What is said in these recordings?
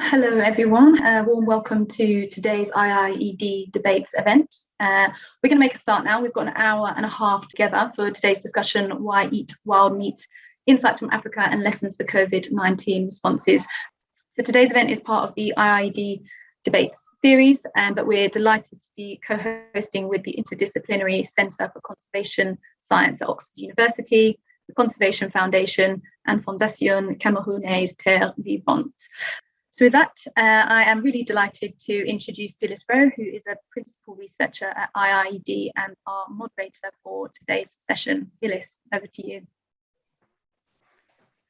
Hello everyone, uh, warm welcome to today's IIED debates event. Uh, we're going to make a start now. We've got an hour and a half together for today's discussion, Why Eat Wild Meat, Insights from Africa and Lessons for COVID-19 Responses. So today's event is part of the IIED debates series, um, but we're delighted to be co-hosting with the Interdisciplinary Centre for Conservation Science at Oxford University, the Conservation Foundation and Fondation Camerounaise Terre Vivante. So with that, uh, I am really delighted to introduce Dilys Roe, who is a principal researcher at IIED and our moderator for today's session. Dillis, over to you.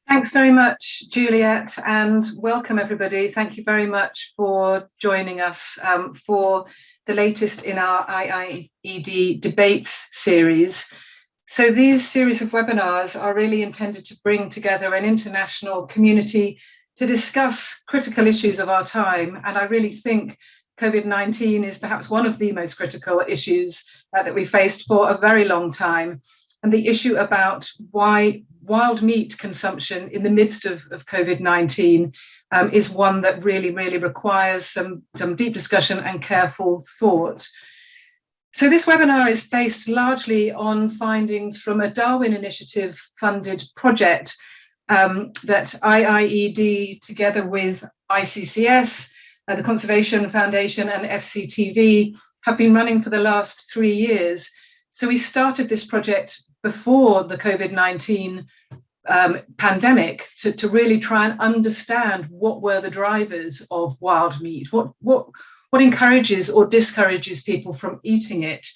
Thanks very much, Juliet, and welcome everybody. Thank you very much for joining us um, for the latest in our IIED debates series. So these series of webinars are really intended to bring together an international community to discuss critical issues of our time. And I really think COVID-19 is perhaps one of the most critical issues uh, that we faced for a very long time. And the issue about why wild meat consumption in the midst of, of COVID-19 um, is one that really, really requires some, some deep discussion and careful thought. So this webinar is based largely on findings from a Darwin Initiative funded project um, that IIED, together with ICCS, uh, the Conservation Foundation and FCTV, have been running for the last three years. So we started this project before the COVID-19 um, pandemic to, to really try and understand what were the drivers of wild meat, what, what, what encourages or discourages people from eating it.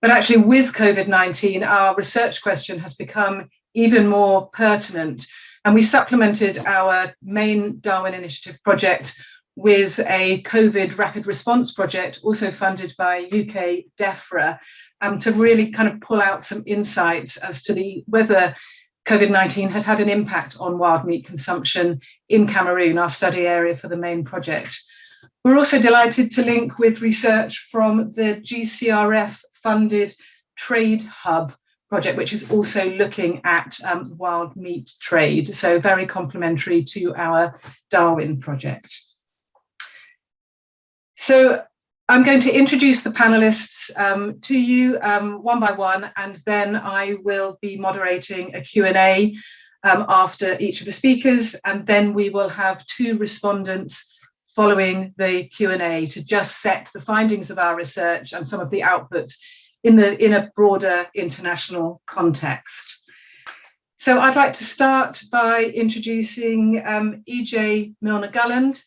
But actually with COVID-19, our research question has become even more pertinent. And we supplemented our main Darwin Initiative project with a COVID rapid response project, also funded by UK DEFRA, um, to really kind of pull out some insights as to the whether COVID-19 had had an impact on wild meat consumption in Cameroon, our study area for the main project. We're also delighted to link with research from the GCRF funded Trade Hub project, which is also looking at um, wild meat trade. So very complementary to our Darwin project. So I'm going to introduce the panelists um, to you um, one by one, and then I will be moderating a Q&A um, after each of the speakers, and then we will have two respondents following the Q&A to just set the findings of our research and some of the outputs in, the, in a broader international context. So I'd like to start by introducing um, EJ Milner-Gulland.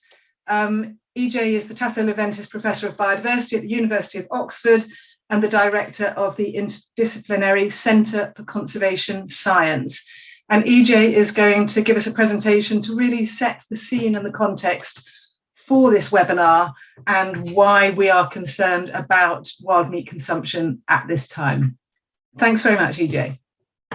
Um, EJ is the Tasso Leventis Professor of Biodiversity at the University of Oxford and the Director of the Interdisciplinary Centre for Conservation Science. And EJ is going to give us a presentation to really set the scene and the context for this webinar and why we are concerned about wild meat consumption at this time. Thanks very much, EJ.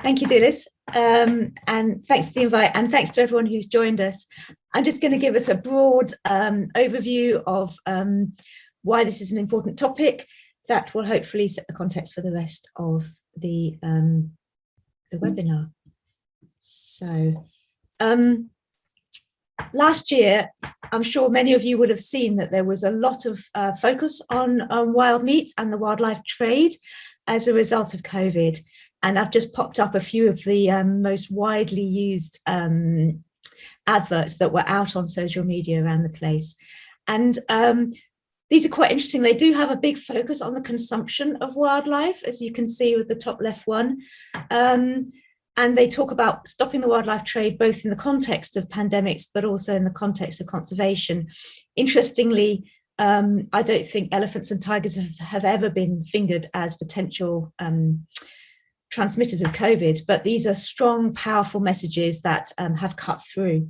Thank you, Dilys. Um, and thanks for the invite and thanks to everyone who's joined us. I'm just going to give us a broad um, overview of um, why this is an important topic that will hopefully set the context for the rest of the, um, the webinar. So um, last year, I'm sure many of you would have seen that there was a lot of uh, focus on, on wild meat and the wildlife trade as a result of COVID. And I've just popped up a few of the um, most widely used um, adverts that were out on social media around the place. And um, these are quite interesting. They do have a big focus on the consumption of wildlife, as you can see with the top left one. Um, and they talk about stopping the wildlife trade both in the context of pandemics, but also in the context of conservation. Interestingly, um, I don't think elephants and tigers have, have ever been fingered as potential um, transmitters of COVID, but these are strong, powerful messages that um, have cut through.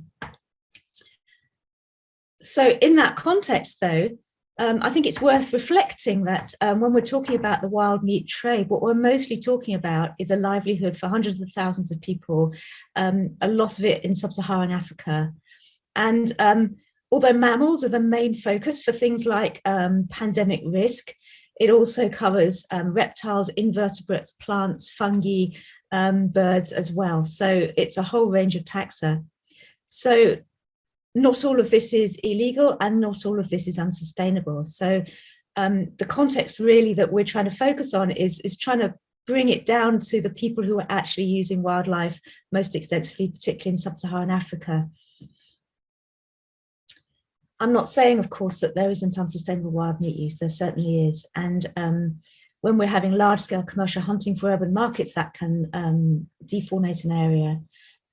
So in that context, though, um, I think it's worth reflecting that um, when we're talking about the wild meat trade, what we're mostly talking about is a livelihood for hundreds of thousands of people, um, a lot of it in sub-Saharan Africa. And um, although mammals are the main focus for things like um, pandemic risk, it also covers um, reptiles, invertebrates, plants, fungi, birds as well. So it's a whole range of taxa. So not all of this is illegal and not all of this is unsustainable. So um, the context really that we're trying to focus on is, is trying to bring it down to the people who are actually using wildlife most extensively, particularly in sub-Saharan Africa. I'm not saying, of course, that there isn't unsustainable wild meat use, there certainly is. And um, when we're having large scale commercial hunting for urban markets, that can um, defaunate an area.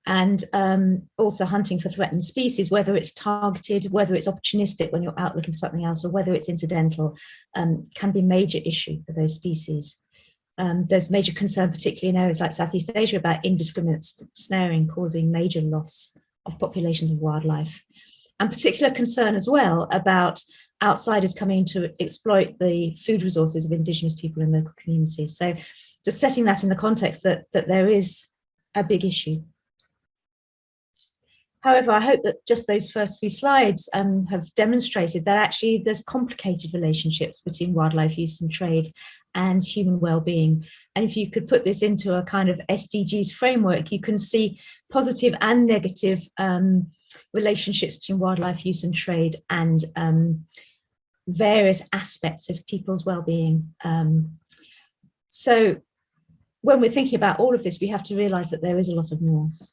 And um, also hunting for threatened species, whether it's targeted, whether it's opportunistic when you're out looking for something else, or whether it's incidental, um, can be a major issue for those species. Um, there's major concern, particularly in areas like Southeast Asia, about indiscriminate snaring causing major loss of populations of wildlife and particular concern as well about outsiders coming to exploit the food resources of indigenous people in local communities. So just setting that in the context that, that there is a big issue. However, I hope that just those first three slides um, have demonstrated that actually there's complicated relationships between wildlife use and trade and human well-being. And if you could put this into a kind of SDGs framework, you can see positive and negative um, relationships between wildlife use and trade and um, various aspects of people's well-being. Um, so when we're thinking about all of this, we have to realize that there is a lot of nuance.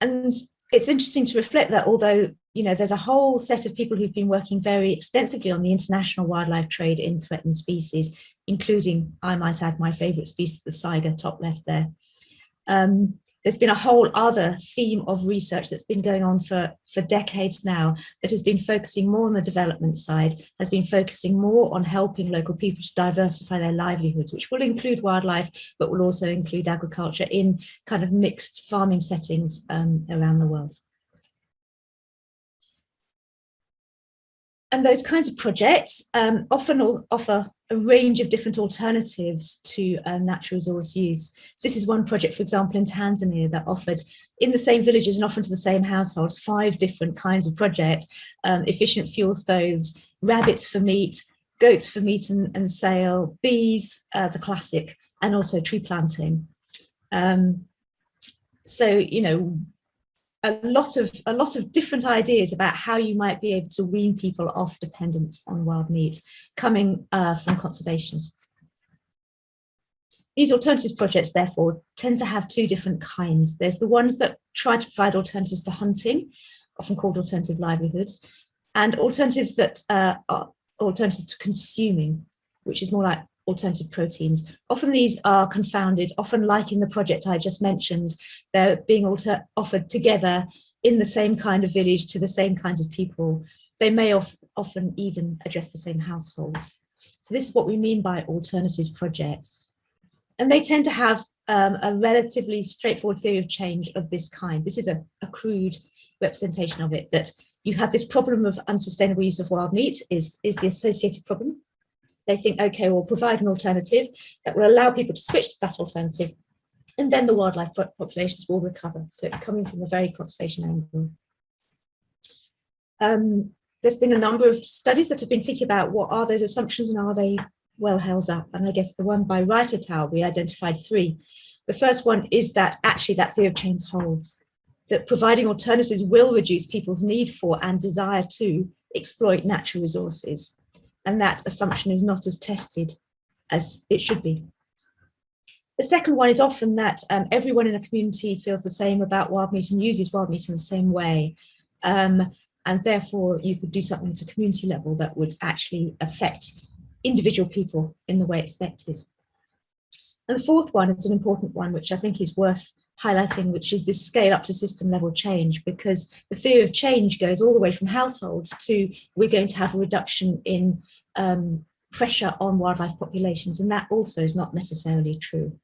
And it's interesting to reflect that although you know there's a whole set of people who've been working very extensively on the international wildlife trade in threatened species, including, I might add, my favorite species, the saiga, top left there. Um, there's been a whole other theme of research that's been going on for, for decades now that has been focusing more on the development side, has been focusing more on helping local people to diversify their livelihoods, which will include wildlife, but will also include agriculture in kind of mixed farming settings um, around the world. And those kinds of projects um, often offer a range of different alternatives to uh, natural resource use. So this is one project, for example, in Tanzania that offered in the same villages and often to the same households, five different kinds of project, um, efficient fuel stoves, rabbits for meat, goats for meat and, and sale, bees, uh, the classic, and also tree planting. Um, so, you know, a lot of a lot of different ideas about how you might be able to wean people off dependence on wild meat coming uh, from conservationists. These alternatives projects, therefore, tend to have two different kinds. There's the ones that try to provide alternatives to hunting, often called alternative livelihoods, and alternatives that uh, are alternatives to consuming, which is more like alternative proteins. Often these are confounded, often like in the project I just mentioned, they're being offered together in the same kind of village to the same kinds of people. They may of often even address the same households. So this is what we mean by alternatives projects. And they tend to have um, a relatively straightforward theory of change of this kind. This is a, a crude representation of it, that you have this problem of unsustainable use of wild meat is, is the associated problem they think, okay, we'll provide an alternative that will allow people to switch to that alternative and then the wildlife populations will recover. So it's coming from a very conservation angle. Um, there's been a number of studies that have been thinking about what are those assumptions and are they well held up? And I guess the one by Wright et we identified three. The first one is that actually that theory of change holds, that providing alternatives will reduce people's need for and desire to exploit natural resources and that assumption is not as tested as it should be. The second one is often that um, everyone in a community feels the same about wild meat and uses wild meat in the same way. Um, and therefore you could do something at a community level that would actually affect individual people in the way expected. And the fourth one is an important one, which I think is worth highlighting, which is this scale up to system level change, because the theory of change goes all the way from households to we're going to have a reduction in um, pressure on wildlife populations, and that also is not necessarily true.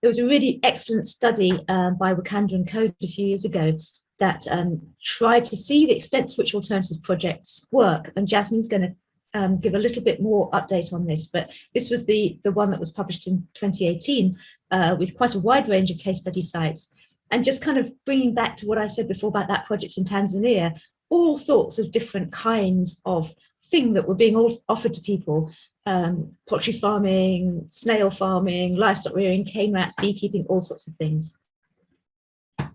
There was a really excellent study um, by Wicander and Coad a few years ago that um, tried to see the extent to which alternatives projects work, and Jasmine's going to um, give a little bit more update on this, but this was the, the one that was published in 2018 uh, with quite a wide range of case study sites. And just kind of bringing back to what I said before about that project in Tanzania, all sorts of different kinds of thing that were being offered to people um, poultry farming, snail farming, livestock rearing, cane rats, beekeeping, all sorts of things.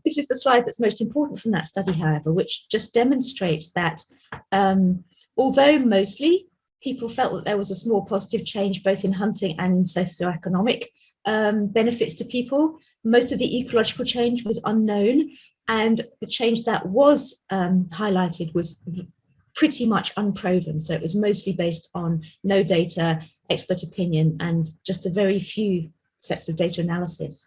This is the slide that's most important from that study, however, which just demonstrates that um, although mostly people felt that there was a small positive change both in hunting and socioeconomic um, benefits to people, most of the ecological change was unknown and the change that was um, highlighted was pretty much unproven. So it was mostly based on no data, expert opinion, and just a very few sets of data analysis.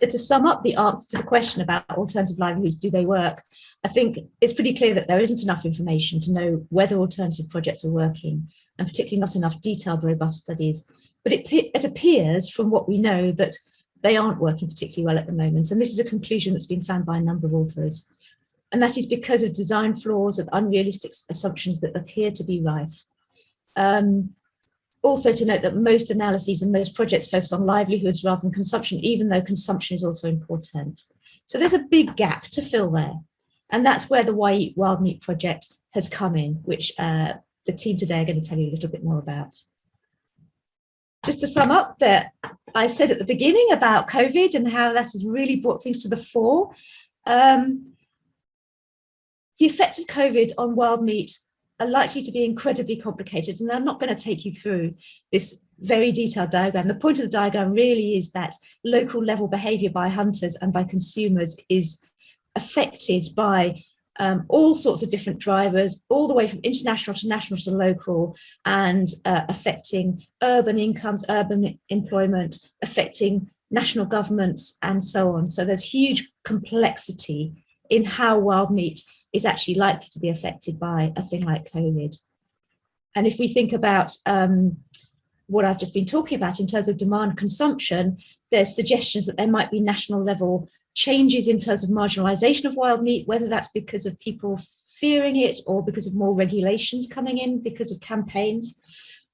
So to sum up the answer to the question about alternative livelihoods, do they work? I think it's pretty clear that there isn't enough information to know whether alternative projects are working, and particularly not enough detailed, robust studies. But it, it appears from what we know that they aren't working particularly well at the moment. And this is a conclusion that's been found by a number of authors. And that is because of design flaws and unrealistic assumptions that appear to be rife. Um, also to note that most analyses and most projects focus on livelihoods rather than consumption, even though consumption is also important. So there's a big gap to fill there. And that's where the Why Eat Wild Meat project has come in, which uh, the team today are going to tell you a little bit more about. Just to sum up that I said at the beginning about COVID and how that has really brought things to the fore. Um, the effects of COVID on wild meat are likely to be incredibly complicated and I'm not going to take you through this very detailed diagram. The point of the diagram really is that local level behaviour by hunters and by consumers is affected by um, all sorts of different drivers, all the way from international to national to local, and uh, affecting urban incomes, urban employment, affecting national governments, and so on. So there's huge complexity in how wild meat is actually likely to be affected by a thing like COVID. And if we think about um, what I've just been talking about in terms of demand consumption, there's suggestions that there might be national level changes in terms of marginalization of wild meat, whether that's because of people fearing it or because of more regulations coming in because of campaigns.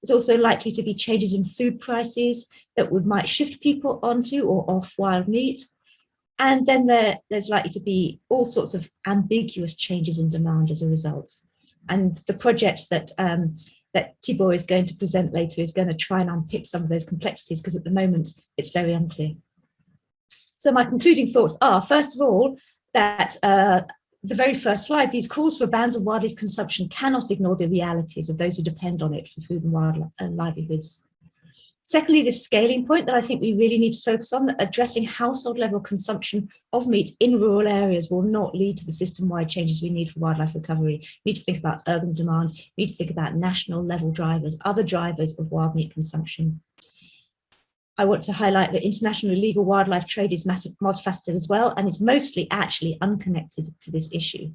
There's also likely to be changes in food prices that would might shift people onto or off wild meat. And then there, there's likely to be all sorts of ambiguous changes in demand as a result. And the project that um, that Thibault is going to present later is going to try and unpick some of those complexities because at the moment it's very unclear. So my concluding thoughts are, first of all, that uh, the very first slide, these calls for bans on wildlife consumption cannot ignore the realities of those who depend on it for food and wildlife and livelihoods. Secondly, this scaling point that I think we really need to focus on, that addressing household level consumption of meat in rural areas will not lead to the system-wide changes we need for wildlife recovery. We need to think about urban demand, we need to think about national level drivers, other drivers of wild meat consumption. I want to highlight that international illegal wildlife trade is multifaceted as well, and is mostly actually unconnected to this issue.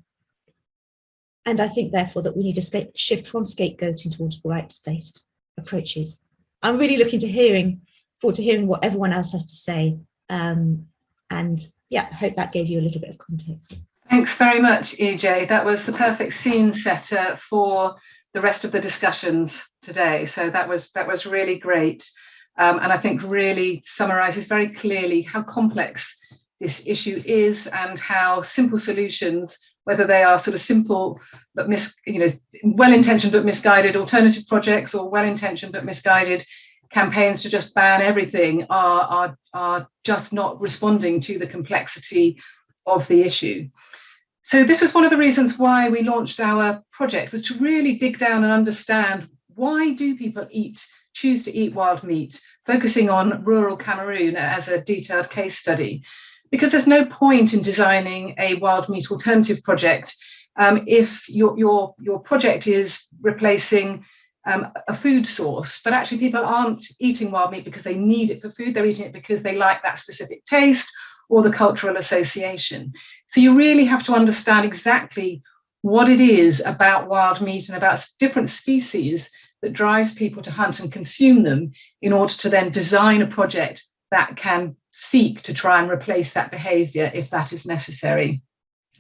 And I think therefore that we need to shift from scapegoating towards rights-based approaches. I'm really looking to hearing, forward to hearing what everyone else has to say. Um, and yeah, I hope that gave you a little bit of context. Thanks very much, EJ. That was the perfect scene setter for the rest of the discussions today. So that was that was really great. Um, and I think really summarizes very clearly how complex this issue is and how simple solutions whether they are sort of simple but mis, you know, well-intentioned but misguided alternative projects or well-intentioned but misguided campaigns to just ban everything are, are, are just not responding to the complexity of the issue. So this was one of the reasons why we launched our project was to really dig down and understand why do people eat, choose to eat wild meat, focusing on rural Cameroon as a detailed case study because there's no point in designing a wild meat alternative project um, if your, your, your project is replacing um, a food source, but actually people aren't eating wild meat because they need it for food, they're eating it because they like that specific taste or the cultural association. So you really have to understand exactly what it is about wild meat and about different species that drives people to hunt and consume them in order to then design a project that can seek to try and replace that behaviour if that is necessary.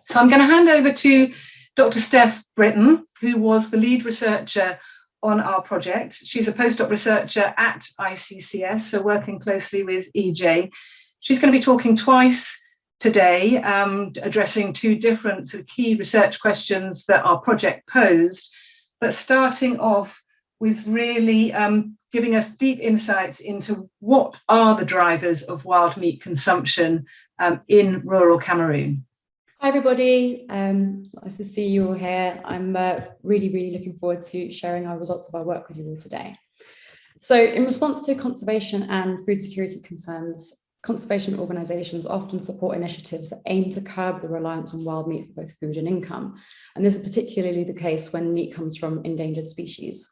So I'm going to hand over to Dr. Steph Britton, who was the lead researcher on our project. She's a postdoc researcher at ICCS, so working closely with EJ. She's going to be talking twice today, um, addressing two different sort of key research questions that our project posed, but starting off with really um, giving us deep insights into what are the drivers of wild meat consumption um, in rural Cameroon. Hi everybody, um, nice to see you all here. I'm uh, really, really looking forward to sharing our results of our work with you all today. So in response to conservation and food security concerns, conservation organisations often support initiatives that aim to curb the reliance on wild meat for both food and income. And this is particularly the case when meat comes from endangered species.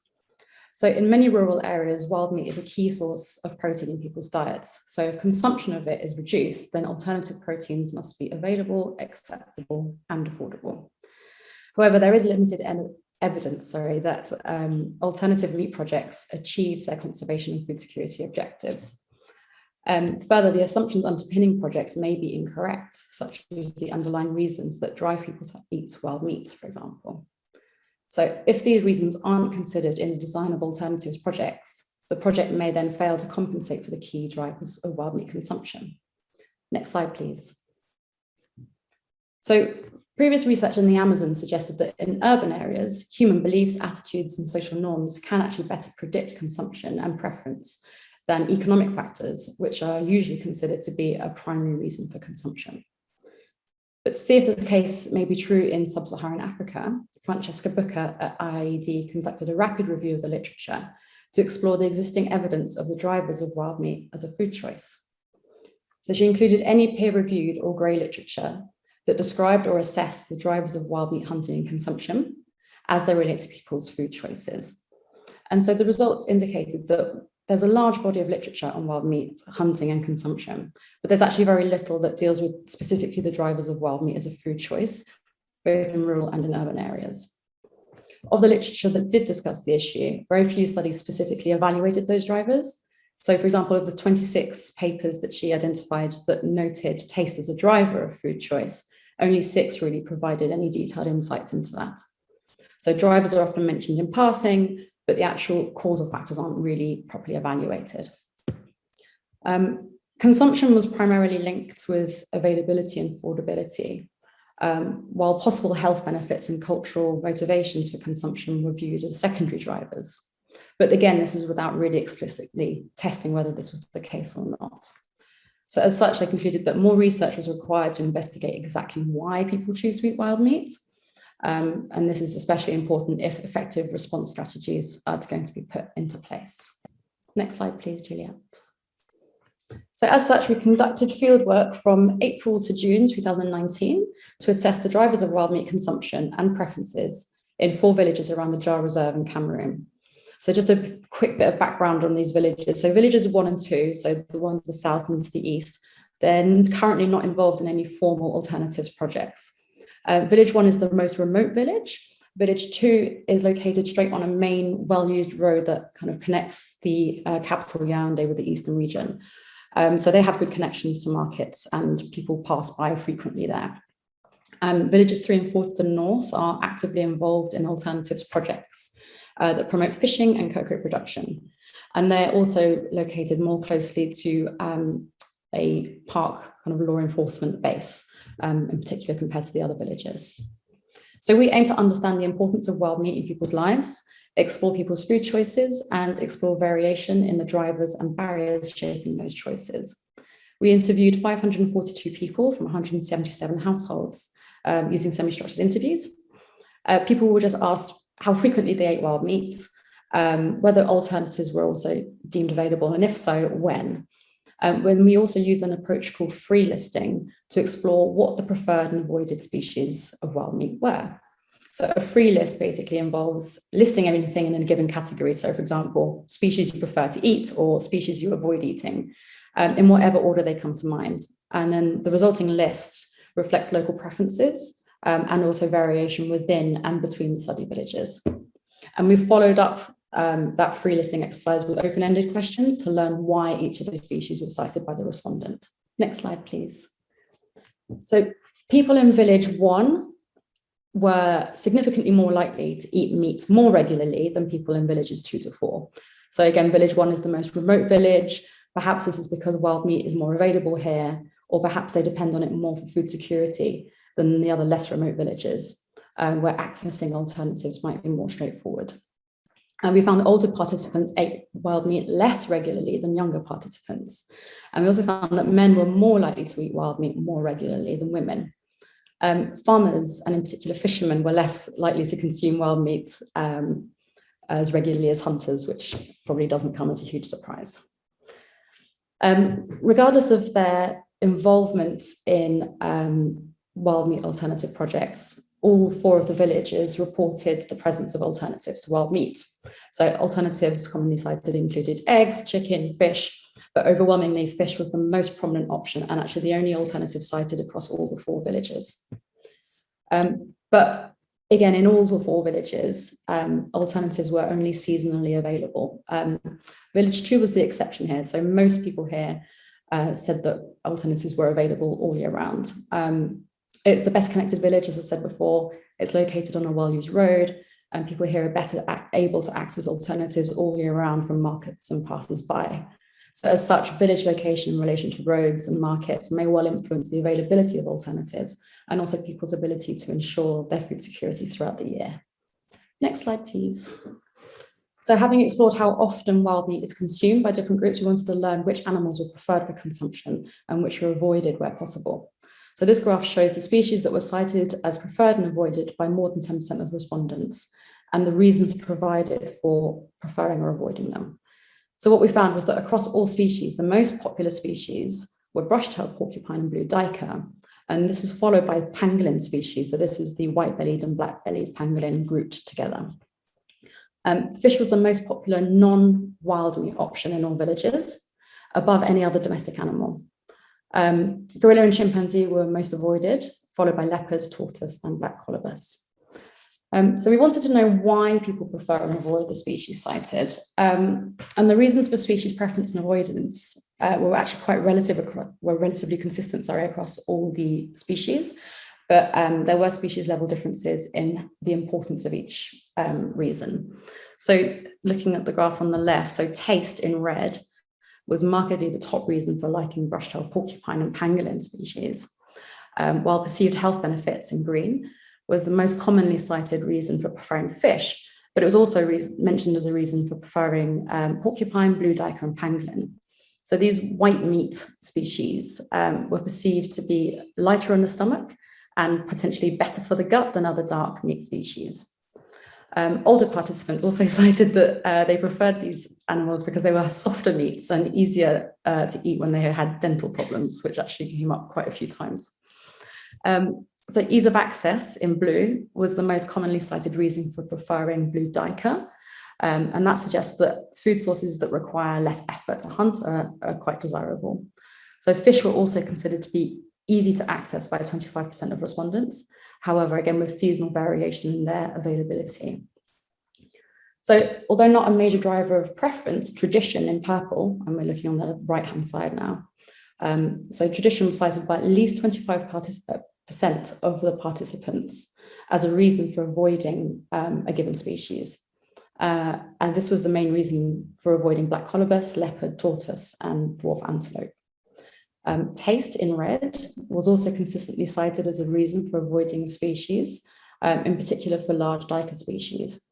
So in many rural areas, wild meat is a key source of protein in people's diets. So if consumption of it is reduced, then alternative proteins must be available, acceptable and affordable. However, there is limited evidence sorry, that um, alternative meat projects achieve their conservation and food security objectives. Um, further, the assumptions underpinning projects may be incorrect, such as the underlying reasons that drive people to eat wild meat, for example. So if these reasons aren't considered in the design of alternatives projects, the project may then fail to compensate for the key drivers of wild meat consumption. Next slide, please. So previous research in the Amazon suggested that in urban areas, human beliefs, attitudes and social norms can actually better predict consumption and preference than economic factors, which are usually considered to be a primary reason for consumption. But to see if the case may be true in sub-Saharan Africa, Francesca Booker at IIED conducted a rapid review of the literature to explore the existing evidence of the drivers of wild meat as a food choice. So she included any peer-reviewed or grey literature that described or assessed the drivers of wild meat hunting and consumption as they relate to people's food choices. And so the results indicated that there's a large body of literature on wild meat hunting and consumption, but there's actually very little that deals with specifically the drivers of wild meat as a food choice, both in rural and in urban areas. Of the literature that did discuss the issue, very few studies specifically evaluated those drivers. So for example, of the 26 papers that she identified that noted taste as a driver of food choice, only six really provided any detailed insights into that. So drivers are often mentioned in passing, but the actual causal factors aren't really properly evaluated. Um, consumption was primarily linked with availability and affordability, um, while possible health benefits and cultural motivations for consumption were viewed as secondary drivers. But again, this is without really explicitly testing whether this was the case or not. So as such, I concluded that more research was required to investigate exactly why people choose to eat wild meat um, and this is especially important if effective response strategies are going to be put into place. Next slide, please, Juliet. So as such, we conducted fieldwork from April to June 2019 to assess the drivers of wild meat consumption and preferences in four villages around the Dja Reserve in Cameroon. So just a quick bit of background on these villages. So villages one and two, so the ones to the south and to the east, they're currently not involved in any formal alternatives projects. Uh, village one is the most remote village. Village two is located straight on a main well-used road that kind of connects the uh, capital Yaoundé with the eastern region. Um, so they have good connections to markets and people pass by frequently there. Um, villages three and four to the north are actively involved in alternatives projects uh, that promote fishing and cocoa production. And they're also located more closely to um, a park kind of law enforcement base um, in particular compared to the other villages. So we aim to understand the importance of wild meat in people's lives, explore people's food choices and explore variation in the drivers and barriers shaping those choices. We interviewed 542 people from 177 households um, using semi-structured interviews. Uh, people were just asked how frequently they ate wild meat, um, whether alternatives were also deemed available, and if so, when. Um, when we also use an approach called free listing to explore what the preferred and avoided species of wild meat were. So a free list basically involves listing anything in a given category. So for example, species you prefer to eat or species you avoid eating um, in whatever order they come to mind. And then the resulting list reflects local preferences um, and also variation within and between study villages. And we've followed up um, that free listing exercise with open-ended questions to learn why each of the species was cited by the respondent. Next slide, please. So people in village one were significantly more likely to eat meat more regularly than people in villages two to four. So again, village one is the most remote village. Perhaps this is because wild meat is more available here, or perhaps they depend on it more for food security than the other less remote villages, um, where accessing alternatives might be more straightforward. And we found that older participants ate wild meat less regularly than younger participants. And we also found that men were more likely to eat wild meat more regularly than women. Um, farmers, and in particular fishermen, were less likely to consume wild meat um, as regularly as hunters, which probably doesn't come as a huge surprise. Um, regardless of their involvement in um, wild meat alternative projects, all four of the villages reported the presence of alternatives to wild meat. So alternatives commonly cited included eggs, chicken, fish, but overwhelmingly fish was the most prominent option and actually the only alternative cited across all the four villages. Um, but again, in all the four villages, um, alternatives were only seasonally available. Um, village two was the exception here. So most people here uh, said that alternatives were available all year round. Um, it's the best connected village, as I said before. It's located on a well-used road and people here are better able to access alternatives all year round from markets and passers-by. So as such, village location in relation to roads and markets may well influence the availability of alternatives and also people's ability to ensure their food security throughout the year. Next slide, please. So having explored how often wild meat is consumed by different groups, we wanted to learn which animals were preferred for consumption and which were avoided where possible. So this graph shows the species that were cited as preferred and avoided by more than 10% of respondents and the reasons provided for preferring or avoiding them. So what we found was that across all species, the most popular species were brush-tailed porcupine and blue duiker. And this is followed by pangolin species. So this is the white-bellied and black-bellied pangolin grouped together. Um, fish was the most popular non-wild meat option in all villages, above any other domestic animal. Um, gorilla and chimpanzee were most avoided, followed by leopard, tortoise, and black colobus. Um, so we wanted to know why people prefer and avoid the species cited. Um, and the reasons for species preference and avoidance uh, were actually quite relative, were relatively consistent, sorry, across all the species. But um, there were species level differences in the importance of each um, reason. So looking at the graph on the left, so taste in red was markedly the top reason for liking brush-tailed porcupine and pangolin species, um, while perceived health benefits in green was the most commonly cited reason for preferring fish, but it was also mentioned as a reason for preferring um, porcupine, blue duiker, and pangolin. So these white meat species um, were perceived to be lighter on the stomach and potentially better for the gut than other dark meat species. Um, older participants also cited that uh, they preferred these animals because they were softer meats and easier uh, to eat when they had dental problems, which actually came up quite a few times. Um, so ease of access in blue was the most commonly cited reason for preferring blue duiker. Um, and that suggests that food sources that require less effort to hunt are, are quite desirable. So fish were also considered to be easy to access by 25% of respondents. However, again, with seasonal variation in their availability. So although not a major driver of preference, tradition in purple, and we're looking on the right-hand side now, um, so tradition was cited by at least 25% of the participants as a reason for avoiding um, a given species. Uh, and this was the main reason for avoiding black colobus, leopard, tortoise, and dwarf antelope. Um, taste in red was also consistently cited as a reason for avoiding species, um, in particular for large duiker species.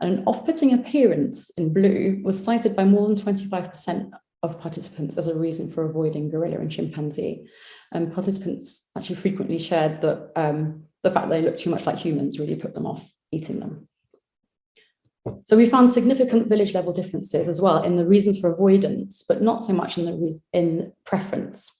And an off-putting appearance in blue was cited by more than 25% of participants as a reason for avoiding gorilla and chimpanzee. And participants actually frequently shared that um, the fact they look too much like humans really put them off eating them. So we found significant village level differences as well in the reasons for avoidance, but not so much in the in preference.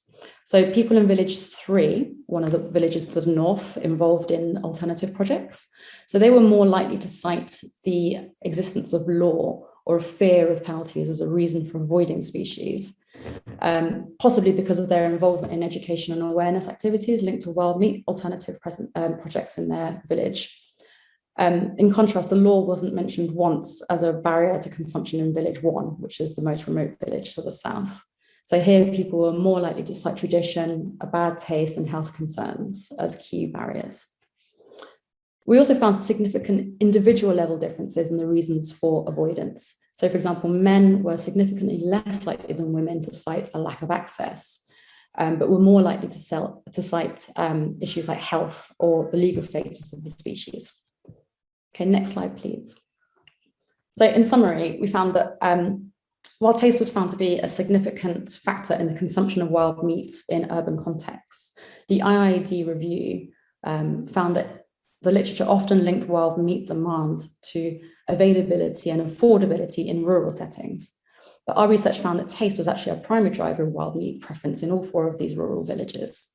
So people in village three, one of the villages to the north, involved in alternative projects. So they were more likely to cite the existence of law or a fear of penalties as a reason for avoiding species, um, possibly because of their involvement in education and awareness activities linked to wild meat alternative present, um, projects in their village. Um, in contrast, the law wasn't mentioned once as a barrier to consumption in village one, which is the most remote village to the south. So here people were more likely to cite tradition, a bad taste and health concerns as key barriers. We also found significant individual level differences in the reasons for avoidance. So for example, men were significantly less likely than women to cite a lack of access, um, but were more likely to, sell, to cite um, issues like health or the legal status of the species. Okay, next slide, please. So in summary, we found that um, while taste was found to be a significant factor in the consumption of wild meats in urban contexts, the IIED review um, found that the literature often linked wild meat demand to availability and affordability in rural settings. But our research found that taste was actually a primary driver of wild meat preference in all four of these rural villages.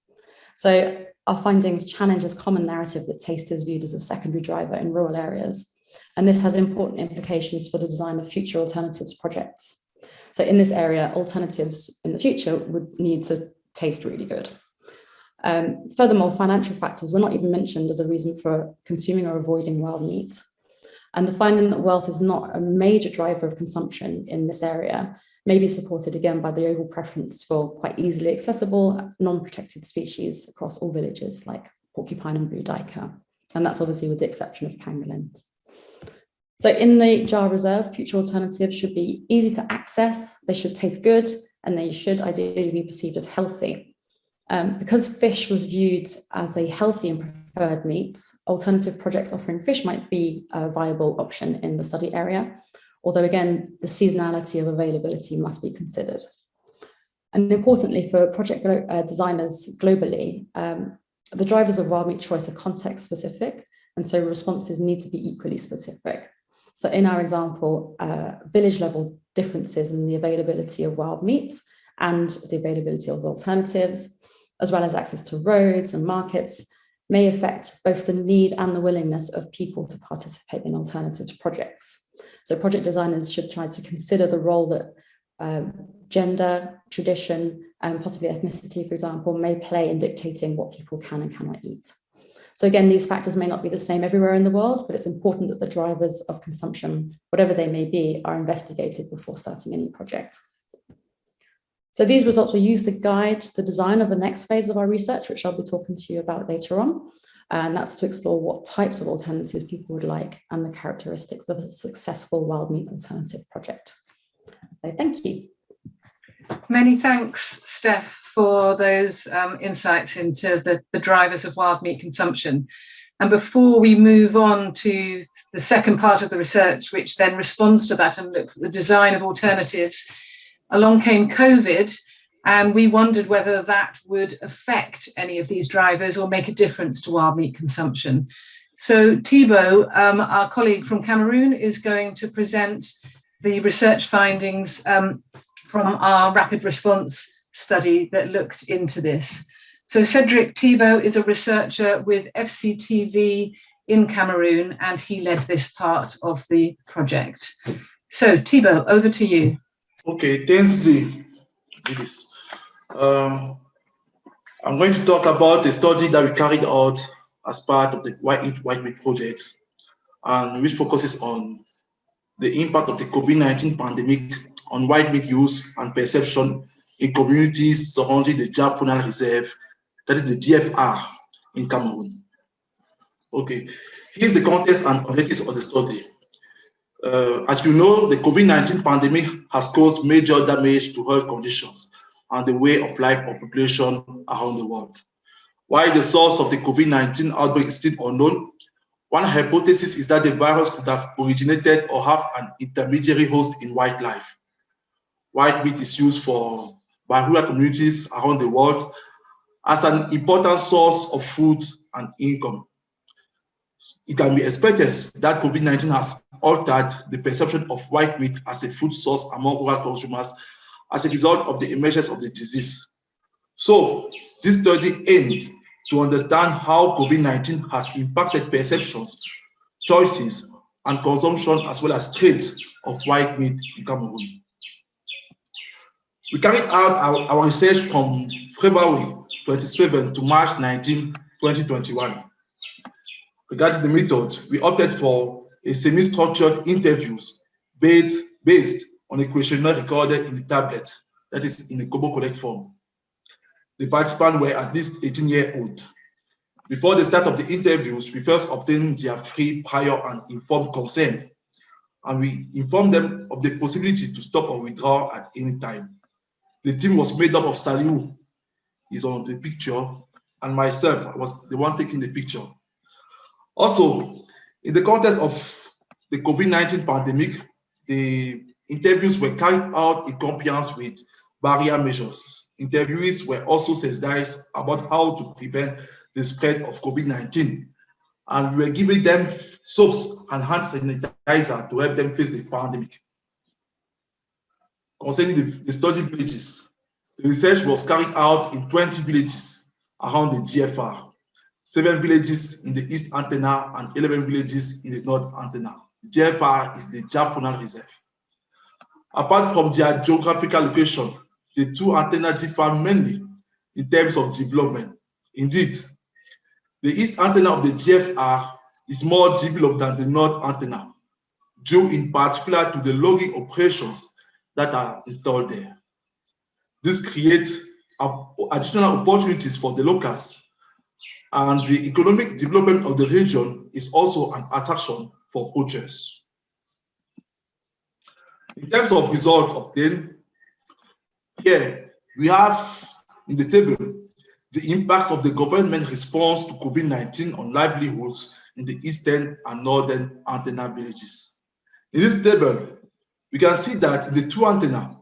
So our findings challenge this common narrative that taste is viewed as a secondary driver in rural areas. And this has important implications for the design of future alternatives projects. So in this area, alternatives in the future would need to taste really good. Um, furthermore, financial factors were not even mentioned as a reason for consuming or avoiding wild meat. And the finding that wealth is not a major driver of consumption in this area may be supported again by the overall preference for quite easily accessible, non-protected species across all villages like porcupine and blue duiker. And that's obviously with the exception of pangolins. So in the Dja Reserve, future alternatives should be easy to access, they should taste good, and they should ideally be perceived as healthy. Um, because fish was viewed as a healthy and preferred meat, alternative projects offering fish might be a viable option in the study area, although again, the seasonality of availability must be considered. And importantly for project uh, designers globally, um, the drivers of wild meat choice are context specific, and so responses need to be equally specific. So in our example, uh, village level differences in the availability of wild meat and the availability of alternatives as well as access to roads and markets, may affect both the need and the willingness of people to participate in alternative projects. So project designers should try to consider the role that um, gender, tradition, and possibly ethnicity, for example, may play in dictating what people can and cannot eat. So again, these factors may not be the same everywhere in the world, but it's important that the drivers of consumption, whatever they may be, are investigated before starting any project. So these results were used to guide the design of the next phase of our research, which I'll be talking to you about later on. And that's to explore what types of alternatives people would like and the characteristics of a successful wild meat alternative project. So thank you. Many thanks, Steph, for those um, insights into the, the drivers of wild meat consumption. And before we move on to the second part of the research, which then responds to that and looks at the design of alternatives, along came COVID, and we wondered whether that would affect any of these drivers or make a difference to wild meat consumption. So Thibaut, um, our colleague from Cameroon, is going to present the research findings um, from our rapid response study that looked into this. So Cedric Thibaut is a researcher with FCTV in Cameroon, and he led this part of the project. So Thibaut, over to you. Okay, thanks, Lee. Um, I'm going to talk about a study that we carried out as part of the Why Eat Wild Meat project, and which focuses on the impact of the COVID-19 pandemic on white meat use and perception in communities surrounding the Dja Faunal Reserve, that is the DFR in Cameroon. Okay, here's the context and objectives of the study. Uh, as you know, the COVID-19 pandemic has caused major damage to health conditions and the way of life of population around the world. While the source of the COVID-19 outbreak is still unknown, one hypothesis is that the virus could have originated or have an intermediary host in wildlife. White meat is used for by rural communities around the world as an important source of food and income. It can be expected that COVID-19 has altered the perception of white meat as a food source among rural consumers as a result of the emergence of the disease. So this study aimed to understand how COVID-19 has impacted perceptions, choices, and consumption as well as trades of white meat in Cameroon. We carried out our, our research from February 27 to March 19, 2021. Regarding the method, we opted for a semi-structured interviews based, based on a questionnaire recorded in the tablet, that is in a Kobo Collect form. The participants were at least 18 years old. Before the start of the interviews, we first obtained their free, prior, and informed consent, and we informed them of the possibility to stop or withdraw at any time. The team was made up of Saliu, is on the picture, and myself, I was the one taking the picture. Also, in the context of the COVID-19 pandemic, the interviews were carried out in compliance with barrier measures. Interviewees were also sensitized about how to prevent the spread of COVID-19. And we were giving them soaps and hand sanitizer to help them face the pandemic. Concerning the, the study villages, the research was carried out in 20 villages around the DFR, seven villages in the East Antenna and 11 villages in the North Antenna. The DFR is the Djab Reserve. Apart from their geographical location, the two antennas differ mainly in terms of development. Indeed, the east antenna of the DFR is more developed than the north antenna, due in particular to the logging operations that are installed there. This creates additional opportunities for the locals and the economic development of the region is also an attraction for poachers. In terms of result obtained, here we have in the table the impacts of the government response to COVID-19 on livelihoods in the eastern and northern antenna villages. In this table, we can see that in the two antenna,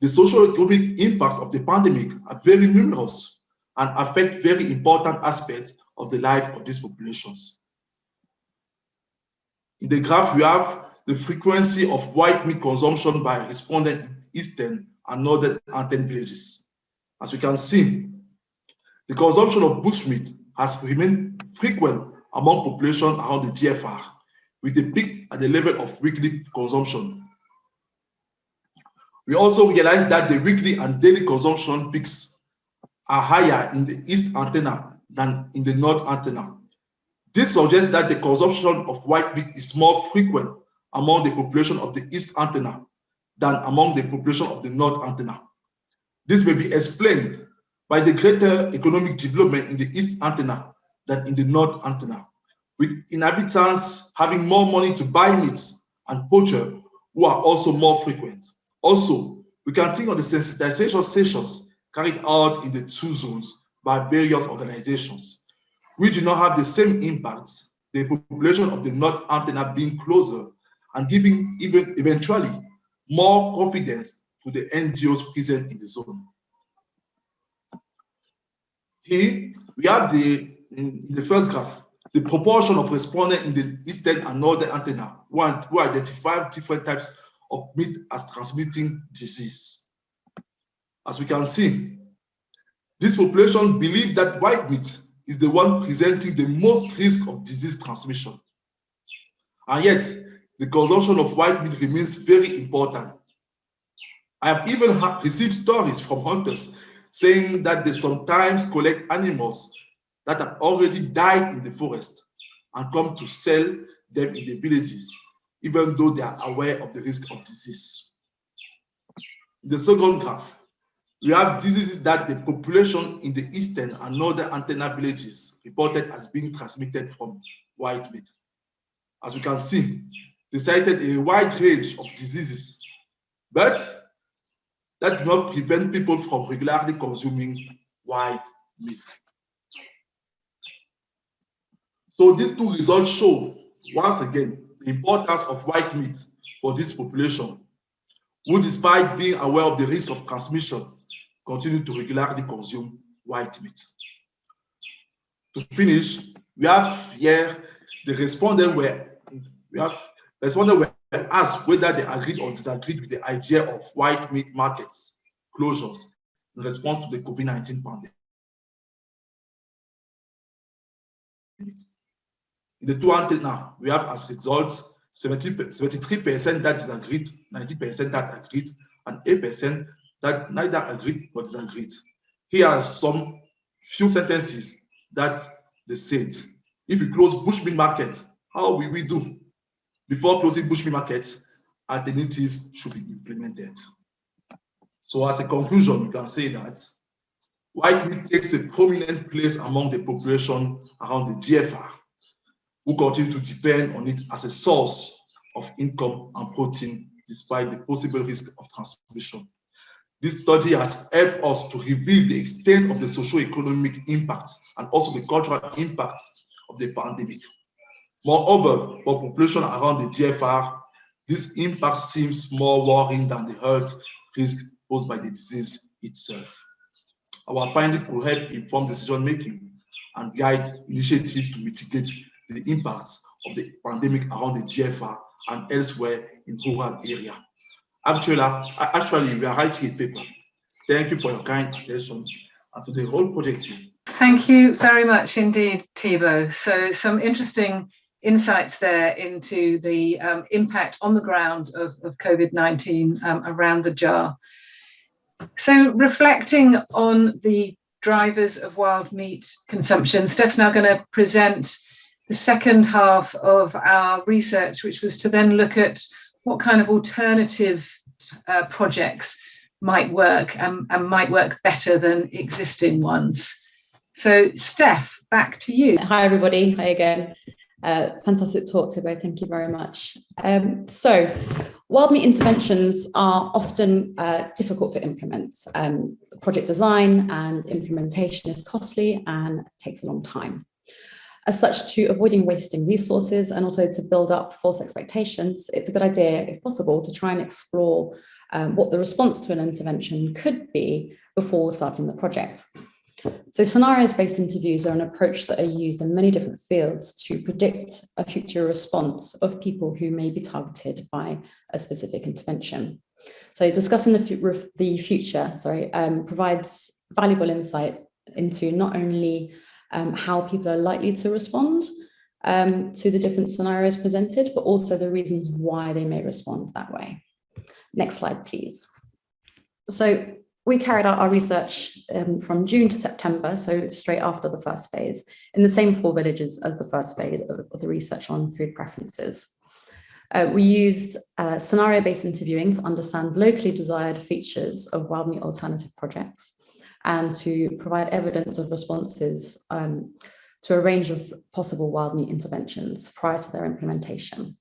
the socio-economic impacts of the pandemic are very numerous and affect very important aspects of the life of these populations. In the graph, we have the frequency of wild meat consumption by respondent in eastern and northern antenna villages. As we can see, the consumption of bushmeat has remained frequent among population around the DFR, with a peak at the level of weekly consumption. We also realize that the weekly and daily consumption peaks are higher in the east antenna than in the north antenna. This suggests that the consumption of wild meat is more frequent among the population of the east antenna than among the population of the north antenna. This may be explained by the greater economic development in the east antenna than in the north antenna, with inhabitants having more money to buy meat and poacher who are also more frequent. Also, we can think of the sensitization sessions carried out in the two zones by various organizations. We do not have the same impact, the population of the north antenna being closer and giving even eventually more confidence to the NGOs present in the zone. Here, we have the, in, in the first graph, the proportion of respondents in the eastern and northern antenna who, identify different types of meat as transmitting disease. As we can see, this population believe that wild meat is the one presenting the most risk of disease transmission. And yet, the consumption of wild meat remains very important. I have even received stories from hunters saying that they sometimes collect animals that have already died in the forest and come to sell them in the villages, even though they are aware of the risk of disease. In the second graph, we have diseases that the population in the eastern and northern antenna villages reported as being transmitted from wild meat. As we can see, they cited a wide range of diseases, but that do not prevent people from regularly consuming wild meat. So these two results show, once again, the importance of wild meat for this population, who despite being aware of the risk of transmission, continue to regularly consume wild meat. To finish, we have here the respondents were, we have Respondents were asked whether they agreed or disagreed with the idea of wild meat markets closures in response to the COVID-19 pandemic. In the two antenna, we have as result 73% that disagreed, 90% that agreed, and 8% that neither agreed but disagreed. Here are some few sentences that they said. If we close Bushmeat market, how will we do? Before closing bushmeat markets, alternatives should be implemented. So as a conclusion, we can say that wild meat takes a prominent place among the population around the DFR, who continue to depend on it as a source of income and protein despite the possible risk of transmission. This study has helped us to reveal the extent of the socio-economic impact and also the cultural impact of the pandemic. Moreover, for population around the DFR, this impact seems more worrying than the health risk posed by the disease itself. Our findings will help inform decision making and guide initiatives to mitigate the impacts of the pandemic around the DFR and elsewhere in rural area. Actually, actually, we are writing a paper. Thank you for your kind attention and to the whole project team. Thank you very much indeed, Thibaut. So some interesting insights there into the um, impact on the ground of, of COVID-19 um, around the Dja. So reflecting on the drivers of wild meat consumption, Steph's now going to present the second half of our research, which was to then look at what kind of alternative uh, projects might work and, and might work better than existing ones. So Steph, back to you. Hi everybody, hi again. Uh, fantastic talk today, thank you very much. Um, so, wild meat interventions are often uh, difficult to implement. Um, project design and implementation is costly and takes a long time. As such, to avoiding wasting resources and also to build up false expectations, it's a good idea, if possible, to try and explore um, what the response to an intervention could be before starting the project. So scenarios-based interviews are an approach that are used in many different fields to predict a future response of people who may be targeted by a specific intervention. So discussing the, the future sorry, um, provides valuable insight into not only um, how people are likely to respond um, to the different scenarios presented, but also the reasons why they may respond that way. Next slide, please. So we carried out our research um, from June to September, so straight after the first phase, in the same four villages as the first phase of, the research on food preferences. Uh, we used uh, scenario-based interviewing to understand locally desired features of wild meat alternative projects and to provide evidence of responses um, to a range of possible wild meat interventions prior to their implementation.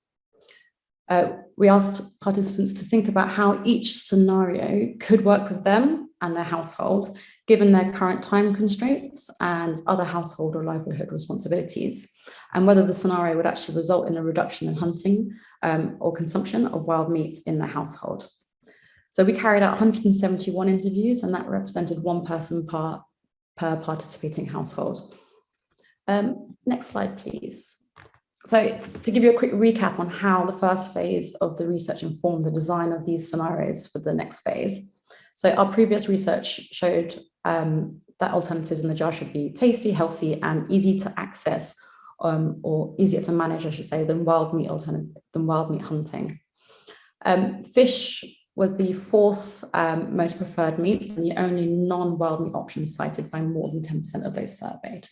Uh, we asked participants to think about how each scenario could work with them and their household, given their current time constraints and other household or livelihood responsibilities, and whether the scenario would actually result in a reduction in hunting um, or consumption of wild meat in the household. So we carried out 171 interviews and that represented one person per, per participating household. Um, next slide, please. So to give you a quick recap on how the first phase of the research informed the design of these scenarios for the next phase. So our previous research showed um, that alternatives in the Dja should be tasty, healthy, and easy to access, um, or easier to manage, I should say, than wild meat alternative than wild meat hunting. Um, fish was the fourth um, most preferred meat and the only non-wild meat option cited by more than 10% of those surveyed.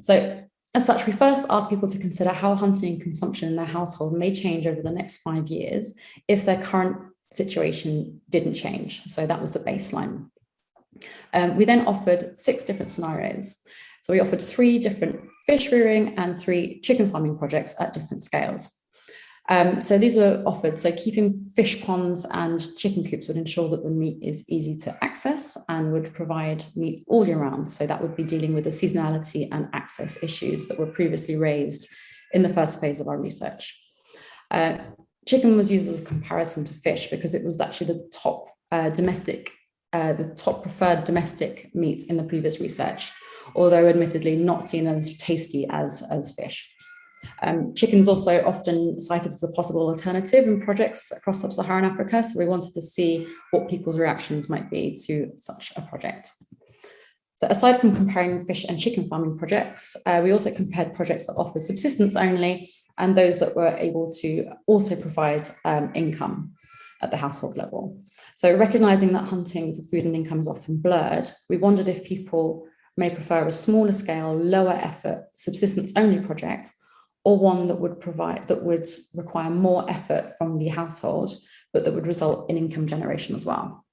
So as such, we first asked people to consider how hunting and consumption in their household may change over the next five years if their current situation didn't change. So that was the baseline. Um, we then offered six different scenarios. So we offered three different fish rearing and three chicken farming projects at different scales. Um, so these were offered. So keeping fish ponds and chicken coops would ensure that the meat is easy to access and would provide meat all year round. So that would be dealing with the seasonality and access issues that were previously raised in the first phase of our research. Uh, chicken was used as a comparison to fish because it was actually the top uh, domestic, uh, the top preferred domestic meat in the previous research, although admittedly not seen as tasty as, as fish. Um, chicken is also often cited as a possible alternative in projects across sub-Saharan Africa, so we wanted to see what people's reactions might be to such a project. So aside from comparing fish and chicken farming projects, uh, we also compared projects that offer subsistence only and those that were able to also provide um, income at the household level. So recognizing that hunting for food and income is often blurred, we wondered if people may prefer a smaller scale, lower effort, subsistence only project or one that would provide that would require more effort from the household, but that would result in income generation as well.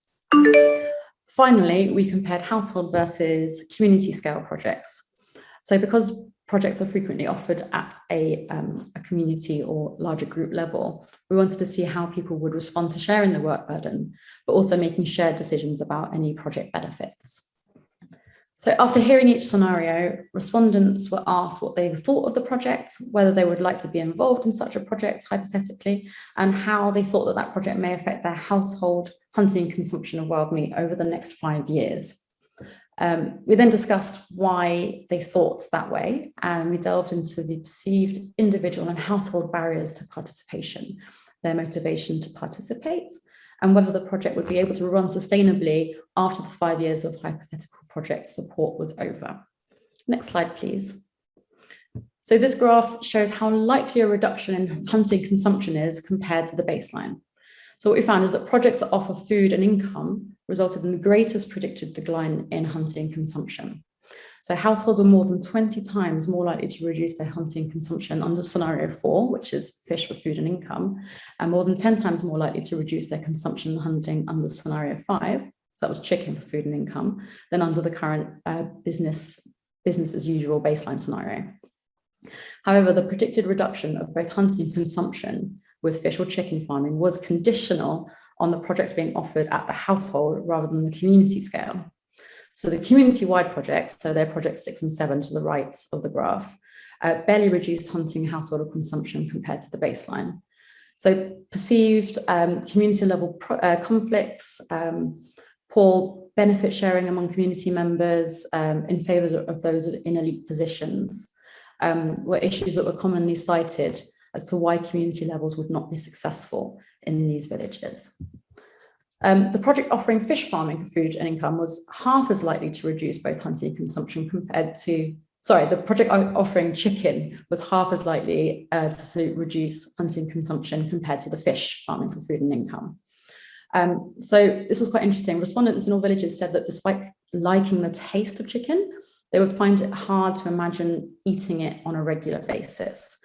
Finally, we compared household versus community scale projects. So because projects are frequently offered at a, um, a community or larger group level, we wanted to see how people would respond to sharing the work burden, but also making shared decisions about any project benefits. So after hearing each scenario, respondents were asked what they thought of the project, whether they would like to be involved in such a project, hypothetically, and how they thought that that project may affect their household hunting and consumption of wild meat over the next five years. Um, we then discussed why they thought that way, and we delved into the perceived individual and household barriers to participation, their motivation to participate, and whether the project would be able to run sustainably after the five years of hypothetical project support was over. Next slide, please. So this graph shows how likely a reduction in hunting consumption is compared to the baseline. So what we found is that projects that offer food and income resulted in the greatest predicted decline in hunting consumption. So households are more than 20 times more likely to reduce their hunting consumption under scenario four, which is fish for food and income, and more than 10 times more likely to reduce their consumption hunting under scenario five, so that was chicken for food and income, than under the current uh, business, business as usual baseline scenario. However, the predicted reduction of both hunting consumption with fish or chicken farming was conditional on the projects being offered at the household rather than the community scale. So the community-wide projects, so they're projects six and seven to the right of the graph, uh, barely reduced hunting household consumption compared to the baseline. So perceived um, community level uh, conflicts, um, poor benefit sharing among community members um, in favour of those in elite positions um, were issues that were commonly cited as to why community levels would not be successful in these villages. Um, the project offering fish farming for food and income was half as likely to reduce both hunting consumption compared to, sorry, the project offering chicken was half as likely uh, to reduce hunting consumption compared to the fish farming for food and income. Um, so this was quite interesting. Respondents in all villages said that despite liking the taste of chicken, they would find it hard to imagine eating it on a regular basis.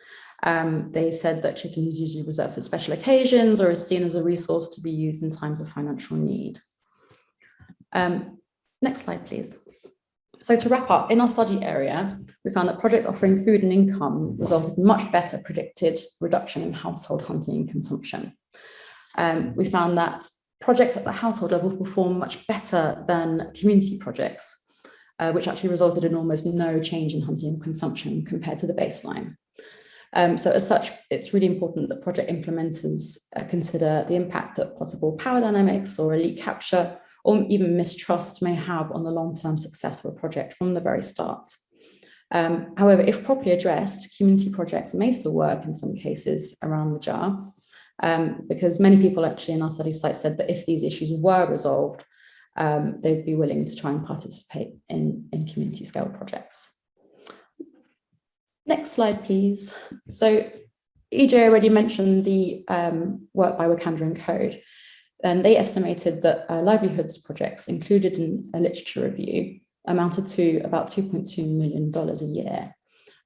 Um, they said that chicken is usually reserved for special occasions or is seen as a resource to be used in times of financial need. Um, next slide, please. So to wrap up, in our study area, we found that projects offering food and income resulted in much better predicted reduction in household hunting and consumption. Um, we found that projects at the household level perform much better than community projects, uh, which actually resulted in almost no change in hunting and consumption compared to the baseline. Um, so as such, it's really important that project implementers uh, consider the impact that possible power dynamics or elite capture or even mistrust may have on the long-term success of a project from the very start. Um, however, if properly addressed, community projects may still work in some cases around the Dja, um, because many people actually in our study site said that if these issues were resolved, um, they'd be willing to try and participate in, in community scale projects. Next slide, please. So EJ already mentioned the um, work by Wicander and Coad, and they estimated that uh, livelihoods projects included in a literature review amounted to about $2.2 million a year.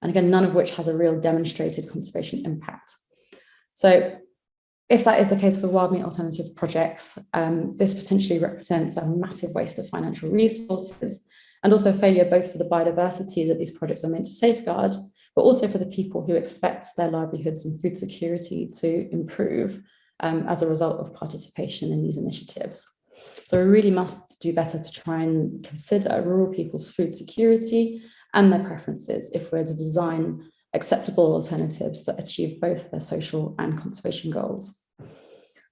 And again, none of which has a real demonstrated conservation impact. So if that is the case for wild meat alternative projects, um, this potentially represents a massive waste of financial resources and also a failure both for the biodiversity that these projects are meant to safeguard, but also for the people who expect their livelihoods and food security to improve um, as a result of participation in these initiatives. So we really must do better to try and consider rural people's food security and their preferences if we're to design acceptable alternatives that achieve both their social and conservation goals.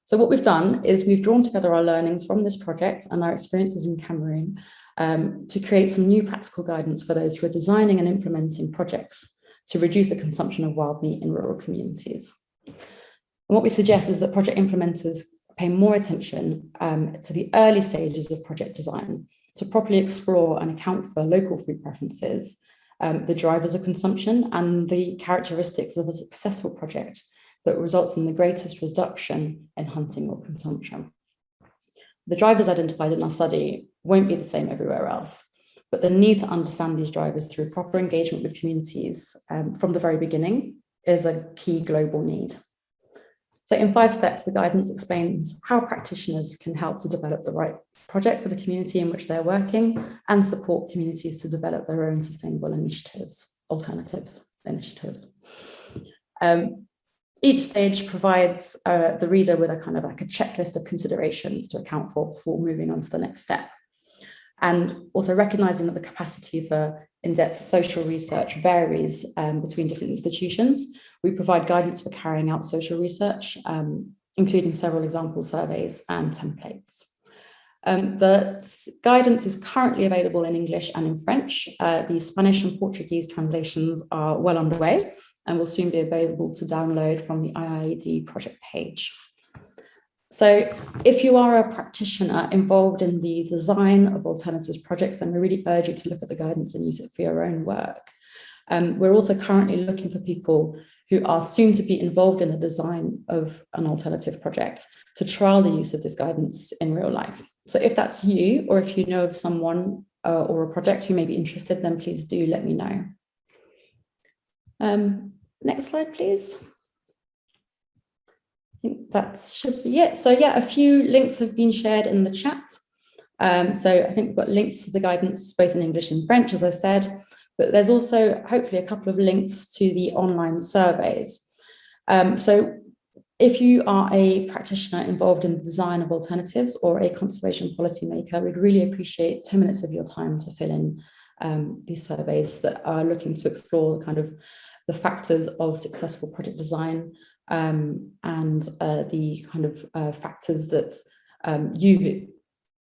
So what we've done is we've drawn together our learnings from this project and our experiences in Cameroon um, to create some new practical guidance for those who are designing and implementing projects to reduce the consumption of wild meat in rural communities. And what we suggest is that project implementers pay more attention um, to the early stages of project design to properly explore and account for local food preferences, um, the drivers of consumption and the characteristics of a successful project that results in the greatest reduction in hunting or consumption. The drivers identified in our study won't be the same everywhere else but the need to understand these drivers through proper engagement with communities um, from the very beginning is a key global need. So in five steps, the guidance explains how practitioners can help to develop the right project for the community in which they're working and support communities to develop their own sustainable initiatives, alternatives, initiatives. Um, each stage provides uh, the reader with a kind of like a checklist of considerations to account for before moving on to the next step. And also recognizing that the capacity for in-depth social research varies um, between different institutions, we provide guidance for carrying out social research, um, including several example surveys and templates. Um, the guidance is currently available in English and in French. Uh, the Spanish and Portuguese translations are well underway and will soon be available to download from the IIED project page. So if you are a practitioner involved in the design of alternatives projects, then we really urge you to look at the guidance and use it for your own work. Um, we're also currently looking for people who are soon to be involved in the design of an alternative project to trial the use of this guidance in real life. So if that's you, or if you know of someone uh, or a project who may be interested, then please do let me know. Um, next slide, please. I think that should be it. So yeah, a few links have been shared in the chat. Um, so I think we've got links to the guidance both in English and French, as I said, but there's also hopefully a couple of links to the online surveys. Um, so if you are a practitioner involved in the design of alternatives or a conservation policymaker, we'd really appreciate 10 minutes of your time to fill in um, these surveys that are looking to explore kind of the factors of successful project design um, and uh, the kind of uh, factors that um, you've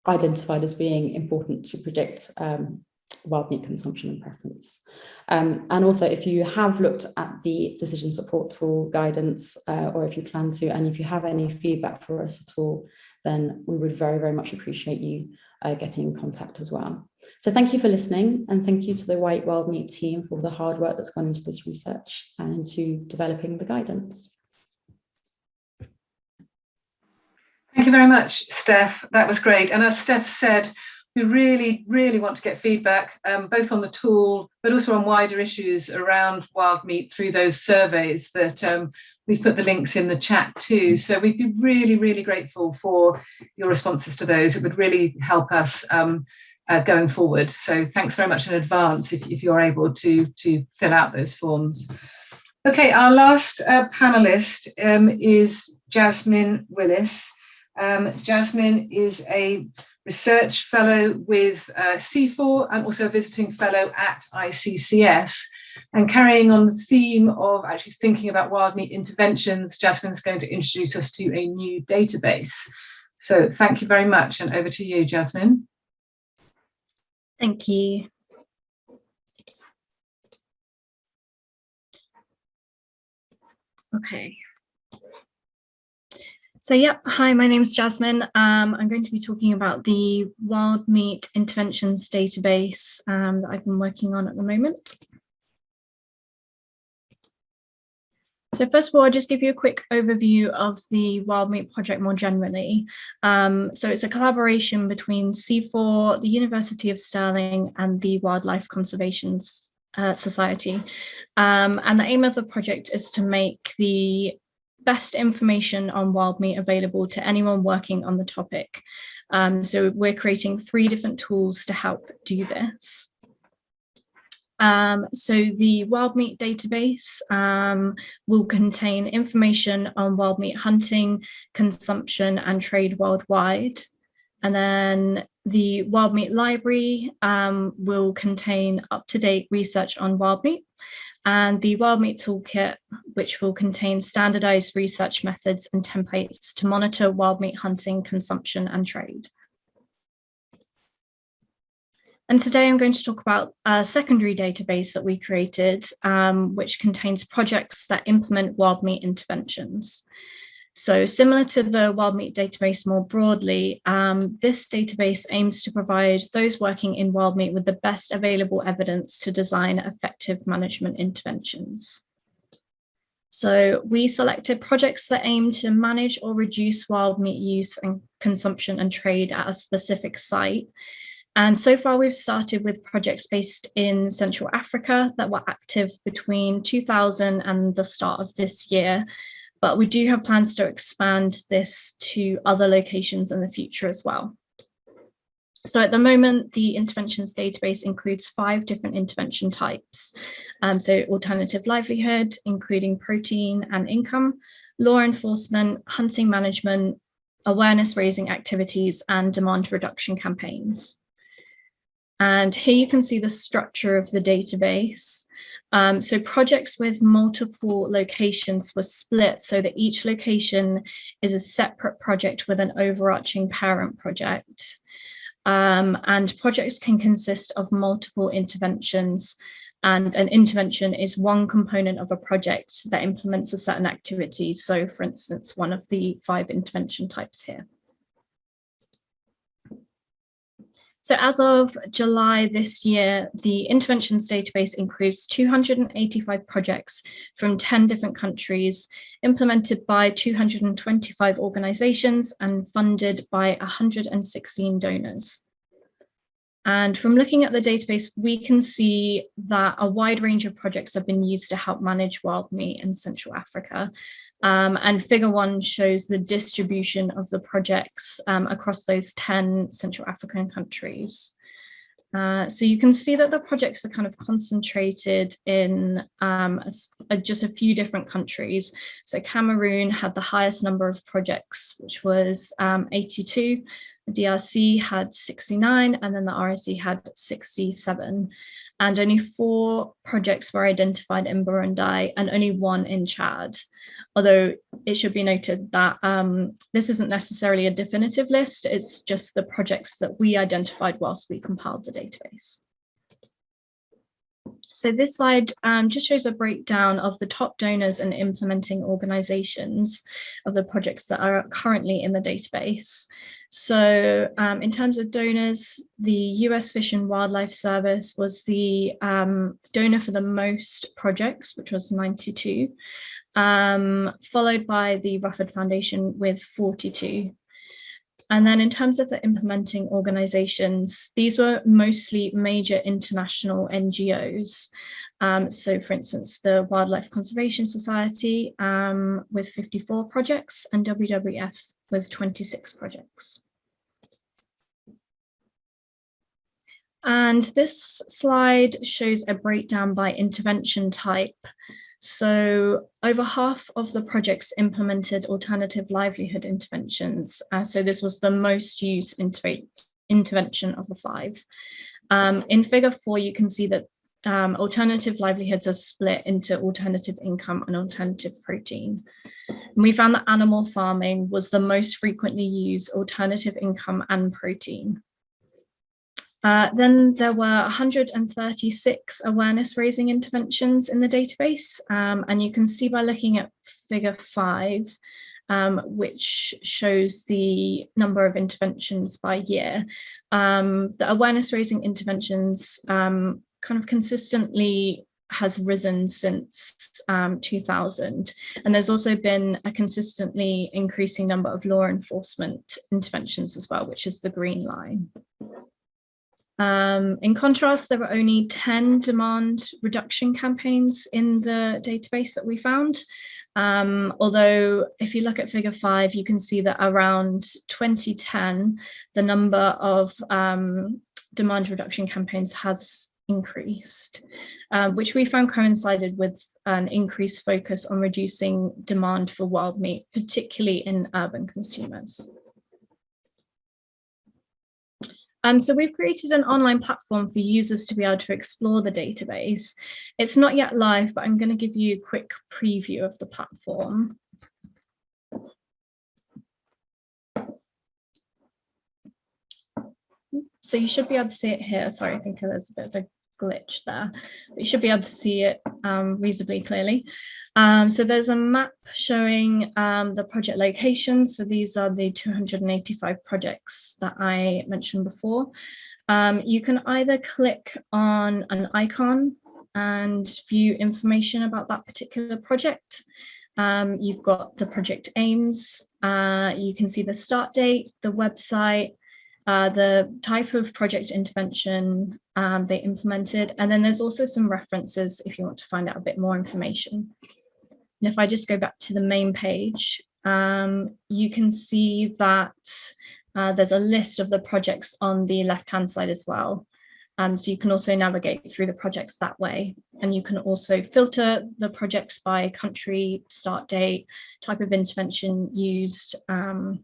identified as being important to predict um, wild meat consumption and preference. Um, and also if you have looked at the decision support tool guidance uh, or if you plan to and if you have any feedback for us at all then we would very very much appreciate you uh, getting in contact as well. So thank you for listening and thank you to the Why Eat Wild Meat team for the hard work that's gone into this research and into developing the guidance. Thank you very much, Steph. That was great. And as Steph said, we really, really want to get feedback, um, both on the tool, but also on wider issues around wild meat through those surveys that um, we've put the links in the chat too. So we'd be really, really grateful for your responses to those. It would really help us um, uh, going forward. So thanks very much in advance if, if you're able to, to fill out those forms. Okay, our last uh, panelist um, is Jasmine Willis. Um, Jasmine is a research fellow with uh, CIFOR and also a visiting fellow at ICCS. And carrying on the theme of actually thinking about wild meat interventions, Jasmine's going to introduce us to a new database. So thank you very much and over to you, Jasmine. Thank you. Okay. So yeah, hi, my name is Jasmine. Um, I'm going to be talking about the wild meat interventions database um, that I've been working on at the moment. So first of all, I'll just give you a quick overview of the Wild Meat Project more generally. Um, so it's a collaboration between CIFOR, the University of Stirling and the Wildlife Conservation uh, Society. Um, and the aim of the project is to make the best information on wild meat available to anyone working on the topic. Um, so we're creating three different tools to help do this. Um, so the wild meat database um, will contain information on wild meat hunting, consumption and trade worldwide. And then the wild meat library um, will contain up-to-date research on wild meat and the Wild Meat Toolkit, which will contain standardized research methods and templates to monitor wild meat hunting, consumption and trade. And today I'm going to talk about a secondary database that we created, um, which contains projects that implement wild meat interventions. So similar to the wild meat database more broadly, um, this database aims to provide those working in wild meat with the best available evidence to design effective management interventions. So we selected projects that aim to manage or reduce wild meat use and consumption and trade at a specific site. And so far we've started with projects based in Central Africa that were active between 2000 and the start of this year but we do have plans to expand this to other locations in the future as well. So at the moment, the interventions database includes five different intervention types. Um, so alternative livelihood, including protein and income, law enforcement, hunting management, awareness raising activities, and demand reduction campaigns. And here you can see the structure of the database. Um, so projects with multiple locations were split so that each location is a separate project with an overarching parent project. Um, and projects can consist of multiple interventions and an intervention is one component of a project that implements a certain activity. So for instance, one of the five intervention types here. So as of July this year, the interventions database includes 285 projects from 10 different countries, implemented by 225 organizations and funded by 116 donors. And from looking at the database, we can see that a wide range of projects have been used to help manage wild meat in Central Africa. Um, and figure one shows the distribution of the projects um, across those 10 Central African countries. Uh, so you can see that the projects are kind of concentrated in um, a, a, just a few different countries. So Cameroon had the highest number of projects, which was um, 82. The DRC had 69, and then the RSC had 67 and only four projects were identified in Burundi and only one in Chad. Although it should be noted that um, this isn't necessarily a definitive list, it's just the projects that we identified whilst we compiled the database. So this slide um, just shows a breakdown of the top donors and implementing organizations of the projects that are currently in the database. So um, in terms of donors, the US Fish and Wildlife Service was the um, donor for the most projects, which was 92, um, followed by the Rufford Foundation with 42. And then in terms of the implementing organizations, these were mostly major international NGOs. Um, so for instance, the Wildlife Conservation Society um, with 54 projects and WWF with 26 projects. And this slide shows a breakdown by intervention type. So over half of the projects implemented alternative livelihood interventions. Uh, so this was the most used intervention of the five. Um, in figure four, you can see that um, alternative livelihoods are split into alternative income and alternative protein. And we found that animal farming was the most frequently used alternative income and protein. Uh, then there were 136 awareness raising interventions in the database. Um, and you can see by looking at figure five, um, which shows the number of interventions by year. Um, the awareness raising interventions um, kind of consistently has risen since um, 2000. And there's also been a consistently increasing number of law enforcement interventions as well, which is the green line. Um, in contrast, there were only 10 demand reduction campaigns in the database that we found. Um, although if you look at figure five, you can see that around 2010, the number of um, demand reduction campaigns has increased, uh, which we found coincided with an increased focus on reducing demand for wild meat, particularly in urban consumers. Um, so we've created an online platform for users to be able to explore the database. It's not yet live, but I'm going to give you a quick preview of the platform. So you should be able to see it here. Sorry, I think there's a bit of a glitch there. But you should be able to see it um, reasonably clearly. Um, so there's a map showing um, the project locations. So these are the 285 projects that I mentioned before. Um, you can either click on an icon and view information about that particular project. Um, you've got the project aims. Uh, you can see the start date, the website, uh, the type of project intervention um, they implemented, and then there's also some references if you want to find out a bit more information. And if I just go back to the main page, um, you can see that uh, there's a list of the projects on the left-hand side as well. Um, so you can also navigate through the projects that way. And you can also filter the projects by country, start date, type of intervention used, um,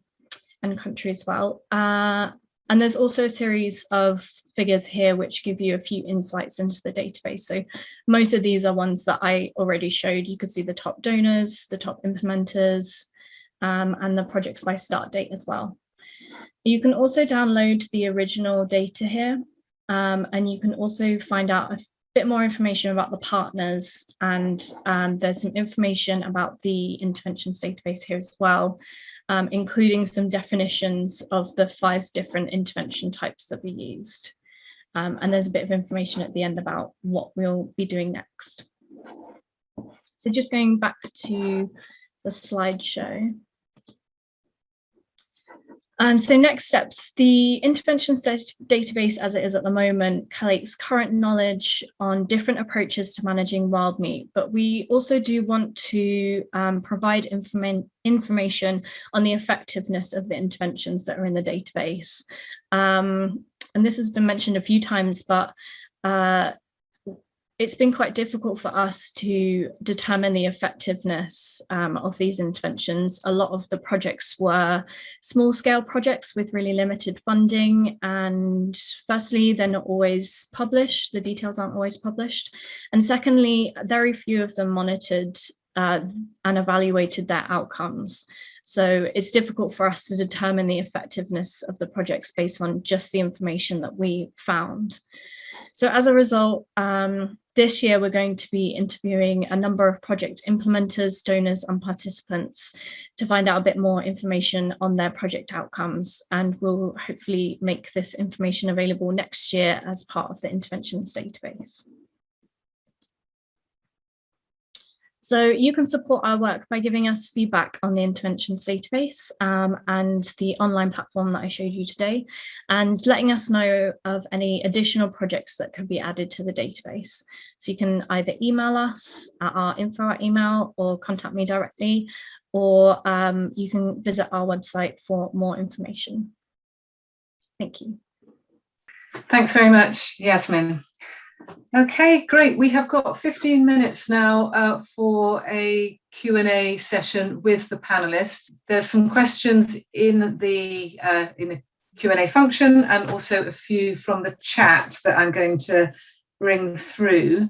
and country as well. Uh, and there's also a series of figures here which give you a few insights into the database. So most of these are ones that I already showed. You could see the top donors, the top implementers, um, and the projects by start date as well. You can also download the original data here, um, and you can also find out bit more information about the partners and um, there's some information about the interventions database here as well, um, including some definitions of the five different intervention types that we used. Um, and there's a bit of information at the end about what we'll be doing next. So just going back to the slideshow. Um, so next steps, the interventions database as it is at the moment collates current knowledge on different approaches to managing wild meat, but we also do want to um, provide inform information on the effectiveness of the interventions that are in the database. Um, and this has been mentioned a few times, but uh, it's been quite difficult for us to determine the effectiveness um, of these interventions. A lot of the projects were small scale projects with really limited funding. And firstly, they're not always published. The details aren't always published. And secondly, very few of them monitored uh, and evaluated their outcomes. So it's difficult for us to determine the effectiveness of the projects based on just the information that we found. So as a result, um, this year we're going to be interviewing a number of project implementers, donors and participants to find out a bit more information on their project outcomes and we'll hopefully make this information available next year as part of the interventions database. So you can support our work by giving us feedback on the interventions database um, and the online platform that I showed you today, and letting us know of any additional projects that could be added to the database. So you can either email us at our info email or contact me directly, or um, you can visit our website for more information. Thank you. Thanks very much, Yasmin. Okay, great. We have got 15 minutes now uh, for a Q&A session with the panelists. There's some questions in the uh, in the Q&A function and also a few from the chat that I'm going to bring through.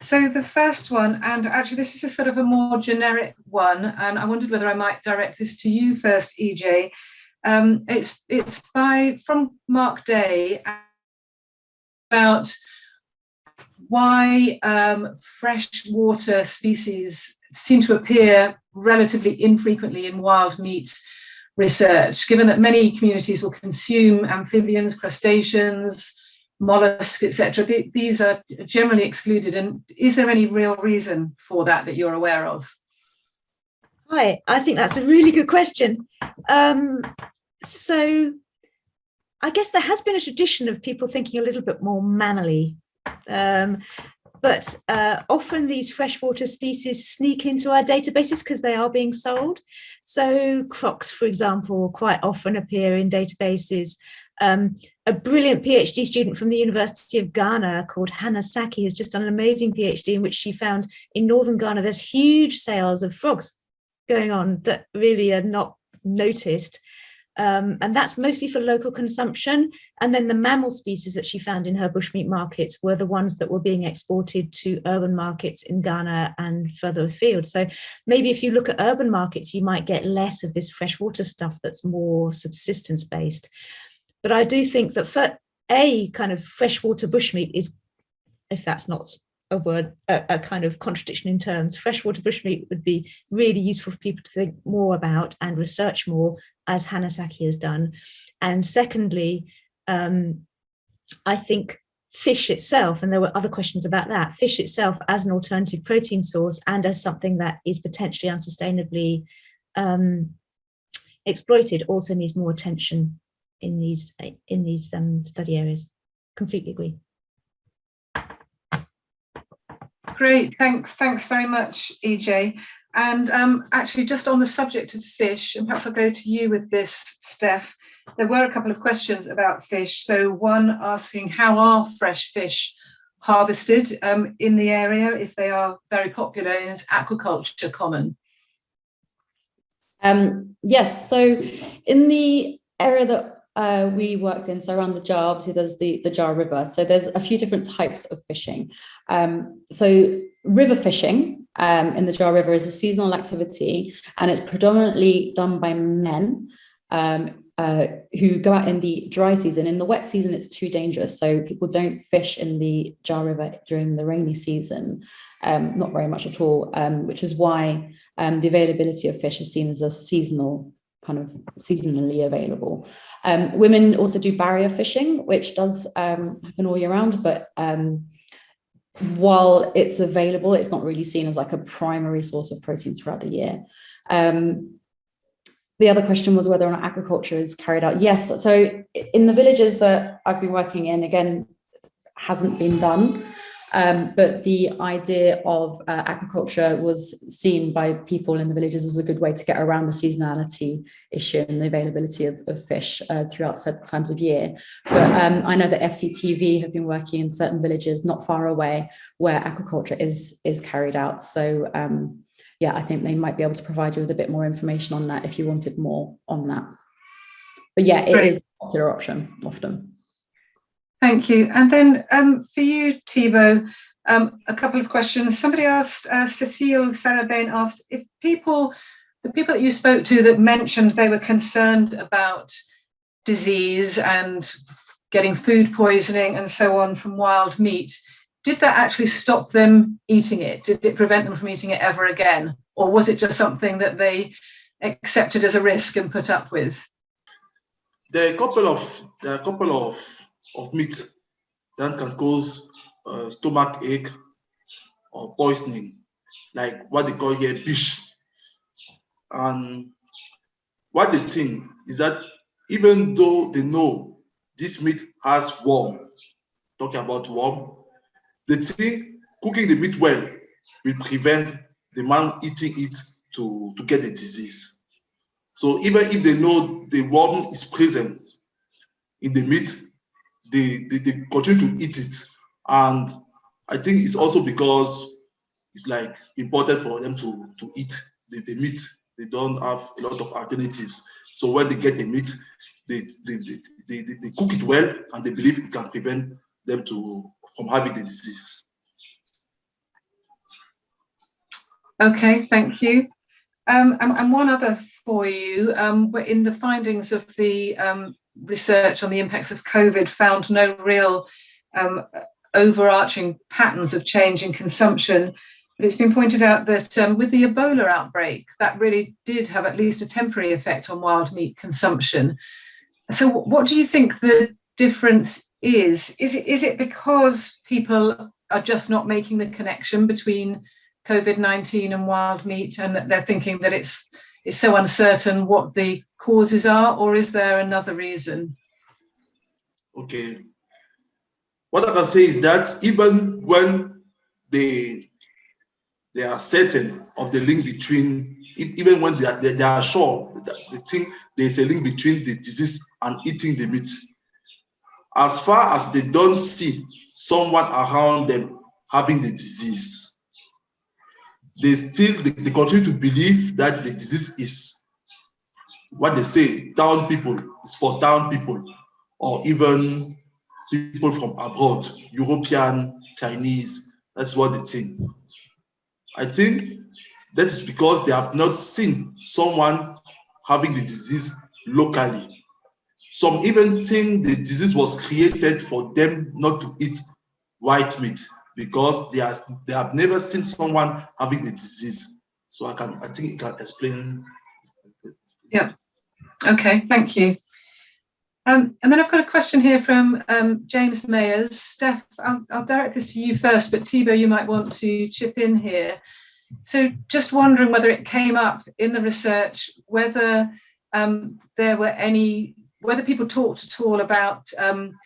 So the first one, and actually this is a sort of a more generic one, and I wondered whether I might direct this to you first, EJ. Um, it's it's by from Mark Day about why um, freshwater species seem to appear relatively infrequently in wild meat research, given that many communities will consume amphibians, crustaceans, mollusks, etc. Th these are generally excluded. And is there any real reason for that that you're aware of? Hi, I think that's a really good question. Um, so I guess there has been a tradition of people thinking a little bit more mammally um, but uh, often these freshwater species sneak into our databases because they are being sold. So crocs, for example, quite often appear in databases. Um, a brilliant PhD student from the University of Ghana called Hannah Saki has just done an amazing PhD in which she found in northern Ghana there's huge sales of frogs going on that really are not noticed um, and that's mostly for local consumption. And then the mammal species that she found in her bushmeat markets were the ones that were being exported to urban markets in Ghana and further afield. So maybe if you look at urban markets, you might get less of this freshwater stuff that's more subsistence based. But I do think that for a kind of freshwater bushmeat is, if that's not a word, a, a, kind of contradiction in terms. Freshwater bushmeat would be really useful for people to think more about and research more, as Hannah Saki has done. And secondly, um, I think fish itself, and there were other questions about that, fish itself as an alternative protein source and as something that is potentially unsustainably um, exploited also needs more attention in these in these um, study areas. Completely agree. Great, thanks, thanks very much, EJ. And um, actually, just on the subject of fish, and perhaps I'll go to you with this, Steph. There were a couple of questions about fish. So one asking how are fresh fish harvested um, in the area if they are very popular and is aquaculture common? Um, yes, so in the area that uh, we worked in, so around the Dja, obviously there's the, the Dja River. So there's a few different types of fishing. Um, so river fishing um, in the Dja River is a seasonal activity and it's predominantly done by men um, uh, who go out in the dry season. In the wet season, it's too dangerous. So people don't fish in the Dja River during the rainy season, um, not very much at all, um, which is why um, the availability of fish is seen as a seasonal kind of seasonally available. Um, women also do barrier fishing, which does um, happen all year round, but um, while it's available, it's not really seen as like a primary source of protein throughout the year. Um, the other question was whether or not agriculture is carried out. Yes, so in the villages that I've been working in, again, hasn't been done. Um, but the idea of uh, agriculture was seen by people in the villages as a good way to get around the seasonality issue and the availability of, of fish uh, throughout certain times of year. But um, I know that FCTV have been working in certain villages not far away where agriculture is, is carried out. So um, yeah, I think they might be able to provide you with a bit more information on that if you wanted more on that. But yeah, it is a popular option often. Thank you. And then um, for you, Thibaut, um, a couple of questions. Somebody asked, uh, Cecile Bain asked, if people, the people that you spoke to that mentioned they were concerned about disease and getting food poisoning and so on from wild meat, did that actually stop them eating it? Did it prevent them from eating it ever again? Or was it just something that they accepted as a risk and put up with? There are a couple of, there are a couple of of meat that can cause uh, stomach ache or poisoning, like what they call here bish. And what they think is that even though they know this meat has worm, talking about worm, they think cooking the meat well will prevent the man eating it to, to get the disease. So even if they know the worm is present in the meat, they, they, they continue to eat it. And I think it's also because it's like important for them to, to eat the, the meat. They don't have a lot of alternatives. So when they get the meat, they, they, they, they, they cook it well and they believe it can prevent them to from having the disease. Okay, thank you. Um, and, and, one other for you, um, in the findings of the um, research on the impacts of COVID found no real um, overarching patterns of change in consumption. But it's been pointed out that um, with the Ebola outbreak, that really did have at least a temporary effect on wild meat consumption. So, what do you think the difference is? Is it is it because people are just not making the connection between COVID nineteen and wild meat, and they're thinking that it's it's so uncertain what the causes are, or is there another reason? Okay. What I can say is that even when they they are certain of the link between, even when they are, they, they are sure that they think there's a link between the disease and eating the meat, as far as they don't see someone around them having the disease, they still they, they continue to believe that the disease is what they say town people is for town people or even people from abroad european chinese that's what they think. I think that is because they have not seen someone having the disease locally. Some even think the disease was created for them not to eat wild meat because they, they have never seen someone having the disease. So I can, I think it can explain. Yeah. Okay, thank you. Um, and then I've got a question here from um, James Mayers. Steph, I'll, I'll, direct this to you first, but Thibaut, you might want to chip in here. So just wondering whether it came up in the research, whether um, there were any, whether people talked at all about um,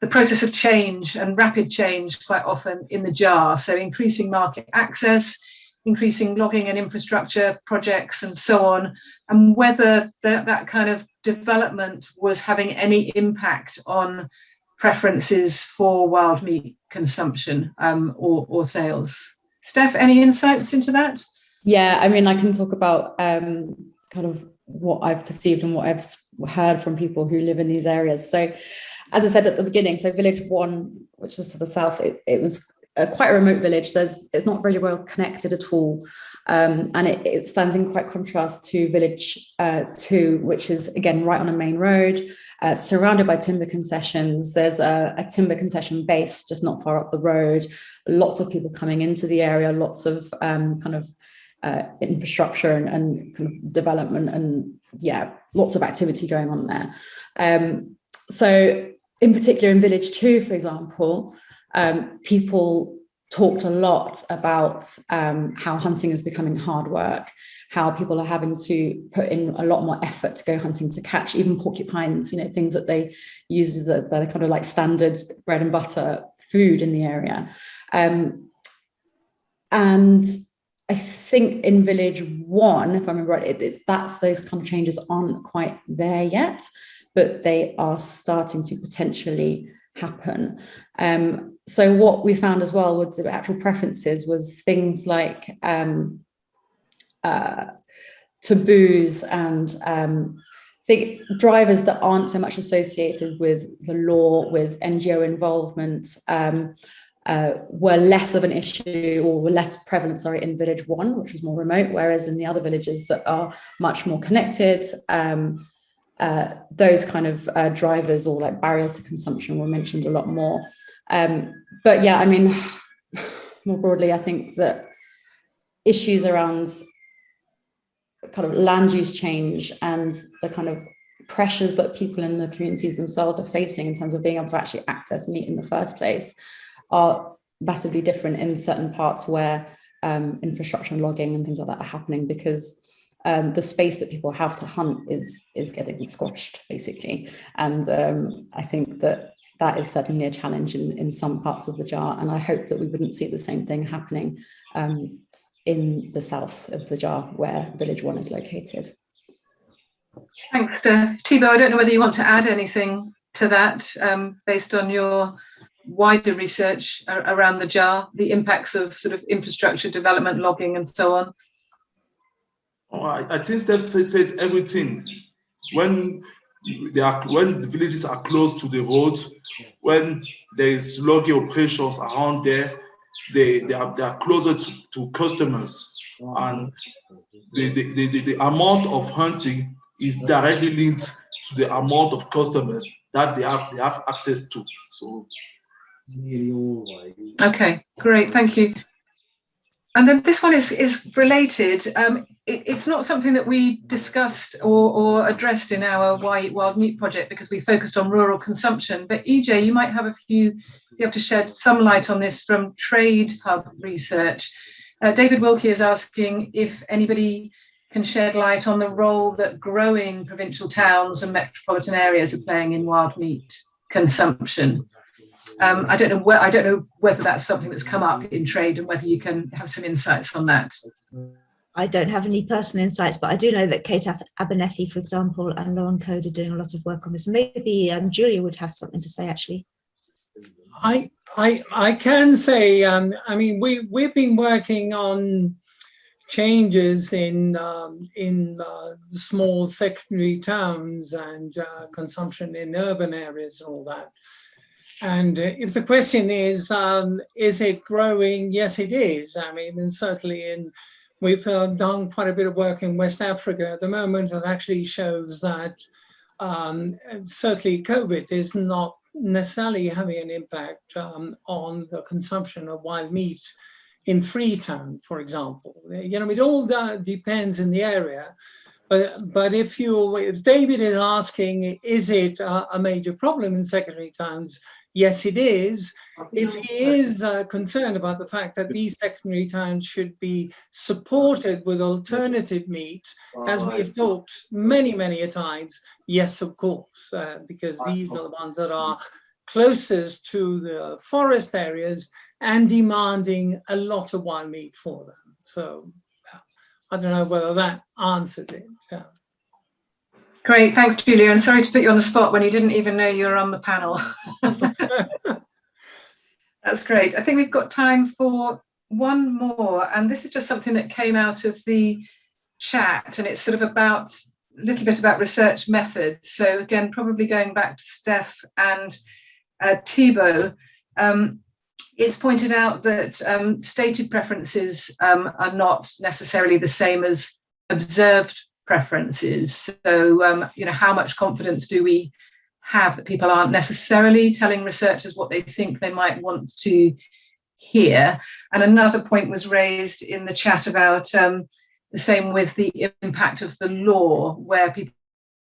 the process of change and rapid change quite often in the Dja. So increasing market access, increasing logging and infrastructure projects and so on, and whether that, that kind of development was having any impact on preferences for wild meat consumption um, or, or sales. Steph, any insights into that? Yeah, I mean, I can talk about um, kind of what I've perceived and what I've heard from people who live in these areas. So as I said at the beginning, so village one, which is to the south, it, it was a, quite a remote village. There's it's not really well connected at all. Um, and it, it, stands in quite contrast to village uh, two, which is again right on a main road, uh, surrounded by timber concessions. There's a, a, timber concession base just not far up the road. Lots of people coming into the area, lots of um, kind of uh, infrastructure and, and, kind of development and yeah, lots of activity going on there. Um, so in particular in village two, for example, um, people talked a lot about um, how hunting is becoming hard work, how people are having to put in a lot more effort to go hunting to catch even porcupines, you know, things that they use as a, they're kind of like standard bread and butter food in the area. Um, and I think in village one, if I remember right, it, it's that's those kind of changes aren't quite there yet, but they are starting to potentially happen. Um, so what we found as well with the actual preferences was things like um, uh, taboos and um, think drivers that aren't so much associated with the law, with NGO involvement, um, uh, were less of an issue or were less prevalent, sorry, in village one, which was more remote, whereas in the other villages that are much more connected, um, uh, those kind of uh, drivers or like barriers to consumption were mentioned a lot more. Um, but yeah, I mean, more broadly, I think that issues around kind of land use change and the kind of pressures that people in the communities themselves are facing in terms of being able to actually access meat in the first place are massively different in certain parts where um, infrastructure and logging and things like that are happening because um, the space that people have to hunt is is getting squashed basically. And um, I think that that is certainly a challenge in, in some parts of the Dja. And I hope that we wouldn't see the same thing happening um, in the south of the Dja where village one is located. Thanks, uh, Thibaut. I don't know whether you want to add anything to that um, based on your wider research around the Dja, the impacts of sort of infrastructure development, logging and so on. Oh, I, I think Steph said, said everything. When they are when the villages are close to the road, when there is logging operations around there, they, they are they are closer to, to customers. And the, the, the, the amount of hunting is directly linked to the amount of customers that they have they have access to. So Okay, great, thank you. And then this one is, is related. Um, it, it's not something that we discussed or, or addressed in our Why Eat Wild Meat project because we focused on rural consumption. But EJ, you might have a few, be able to shed some light on this from Trade Hub research. Uh, David Wilkie is asking if anybody can shed light on the role that growing provincial towns and metropolitan areas are playing in wild meat consumption. Um, I don't know where I don't know whether that's something that's come up in trade and whether you can have some insights on that. I don't have any personal insights, but I do know that Kate Abernethy, for example, and Lauren Coad are doing a lot of work on this. Maybe um, Julia would have something to say, actually. I I I can say, um, I mean, we we've been working on changes in um, in uh, small secondary towns and uh, consumption in urban areas and all that. And uh, if the question is, um, is it growing? Yes, it is. I mean, and certainly in, we've uh, done quite a bit of work in West Africa at the moment that actually shows that um, certainly COVID is not necessarily having an impact um, on the consumption of wild meat in Freetown, for example. You know, it all depends in the area. But, but if you, if David is asking, is it a, a major problem in secondary towns? Yes, it is. If he is uh, concerned about the fact that these secondary towns should be supported with alternative meats, as we have talked many, many a times, yes, of course, uh, because these are the ones that are closest to the forest areas and demanding a lot of wild meat for them. So I don't know whether that answers it. Yeah. Great, thanks, Julia. And sorry to put you on the spot when you didn't even know you were on the panel. That's great. I think we've got time for one more, and this is just something that came out of the chat, and it's sort of about a little bit about research methods. So again, probably going back to Steph and uh, Thibaut, um, it's pointed out that um, stated preferences um, are not necessarily the same as observed preferences. So, um, you know, how much confidence do we have that people aren't necessarily telling researchers what they think they might want to hear? And another point was raised in the chat about um, the same with the impact of the law, where people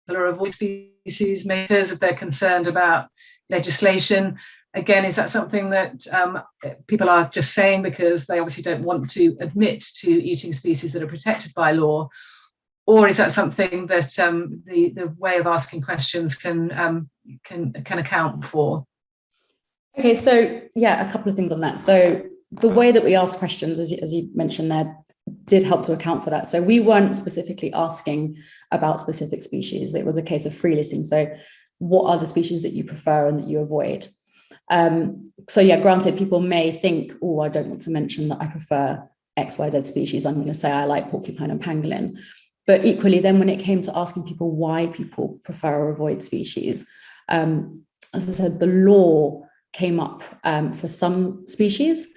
are avoiding species makers if they're concerned about legislation. Again, is that something that um, people are just saying because they obviously don't want to admit to eating species that are protected by law? Or is that something that um, the, the way of asking questions can, um, can, can account for? Okay, so yeah, a couple of things on that. So the way that we ask questions, as, as you mentioned there, did help to account for that. So we weren't specifically asking about specific species. It was a case of free listing. So what are the species that you prefer and that you avoid? Um, so yeah, granted, people may think, oh, I don't want to mention that I prefer XYZ species. I'm going to say I like porcupine and pangolin. But equally, then when it came to asking people why people prefer or avoid species, um, as I said, the law came up um, for some species,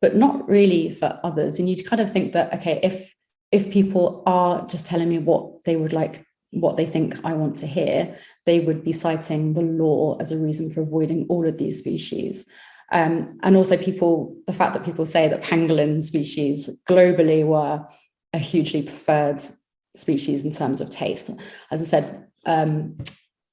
but not really for others. And you'd kind of think that, okay, if if people are just telling me what they would like what they think I want to hear, they would be citing the law as a reason for avoiding all of these species. Um, and also people, the fact that people say that pangolin species globally were a hugely preferred species in terms of taste. As I said, um,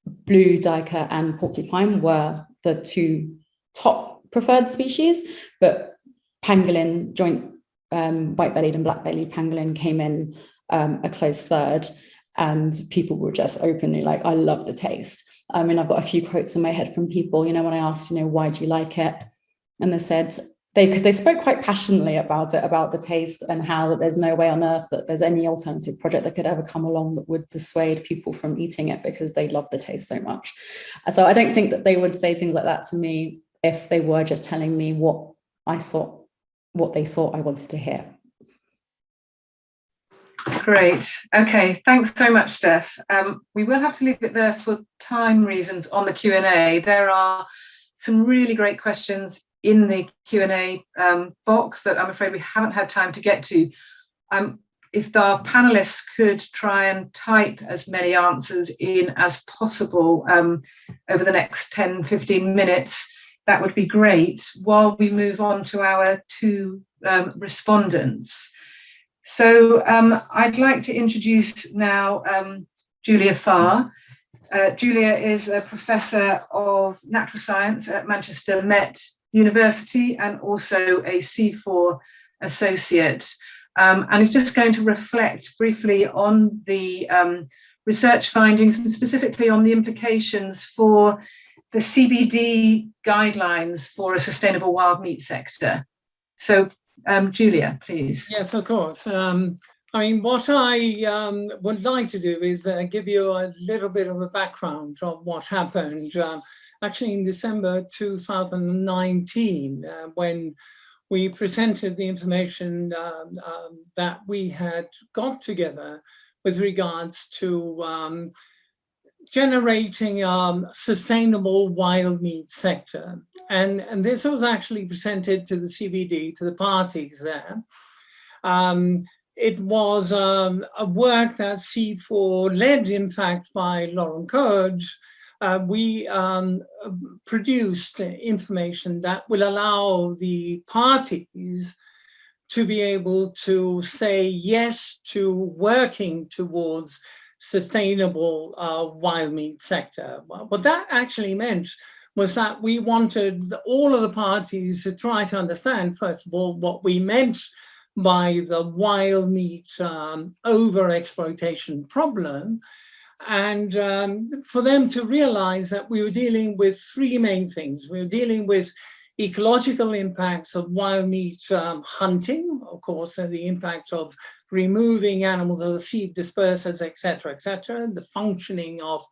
blue duiker and porcupine were the two top preferred species, but pangolin, joint um, white-bellied and black-bellied pangolin came in um, a close third and people were just openly like, I love the taste. I mean, I've got a few quotes in my head from people, you know, when I asked, you know, why do you like it? And they said, they, they spoke quite passionately about it, about the taste and how that there's no way on earth that there's any alternative project that could ever come along that would dissuade people from eating it because they love the taste so much. So I don't think that they would say things like that to me if they were just telling me what I thought, what they thought I wanted to hear. Great. Okay. Thanks so much, Steph. Um, we will have to leave it there for time reasons on the Q&A. There are some really great questions in the Q&A um, box that I'm afraid we haven't had time to get to. Um, if our panelists could try and type as many answers in as possible um, over the next 10, 15 minutes, that would be great while we move on to our two um, respondents. So um, I'd like to introduce now um, Julia Fa. Uh, Julia is a professor of natural science at Manchester Met University and also a CIFOR associate. Um, and is just going to reflect briefly on the um, research findings and specifically on the implications for the CBD guidelines for a sustainable wild meat sector. So um, Julia, please. Yes, of course. Um, I mean, what I um, would like to do is uh, give you a little bit of a background of what happened uh, actually in December 2019 uh, when we presented the information um, um, that we had got together with regards to um, generating a um, sustainable wild meat sector. And, and this was actually presented to the CBD, to the parties there. Um, it was a work that CIFOR led, in fact, by Lauren Coad. Uh, we um, produced information that will allow the parties to be able to say yes to working towards sustainable uh, wild meat sector. What that actually meant was that we wanted all of the parties to try to understand, first of all, what we meant by the wild meat um, over-exploitation problem, and um, for them to realize that we were dealing with three main things. We were dealing with ecological impacts of wild meat um, hunting, of course, and the impact of removing animals as seed dispersers, etc., etc., the functioning of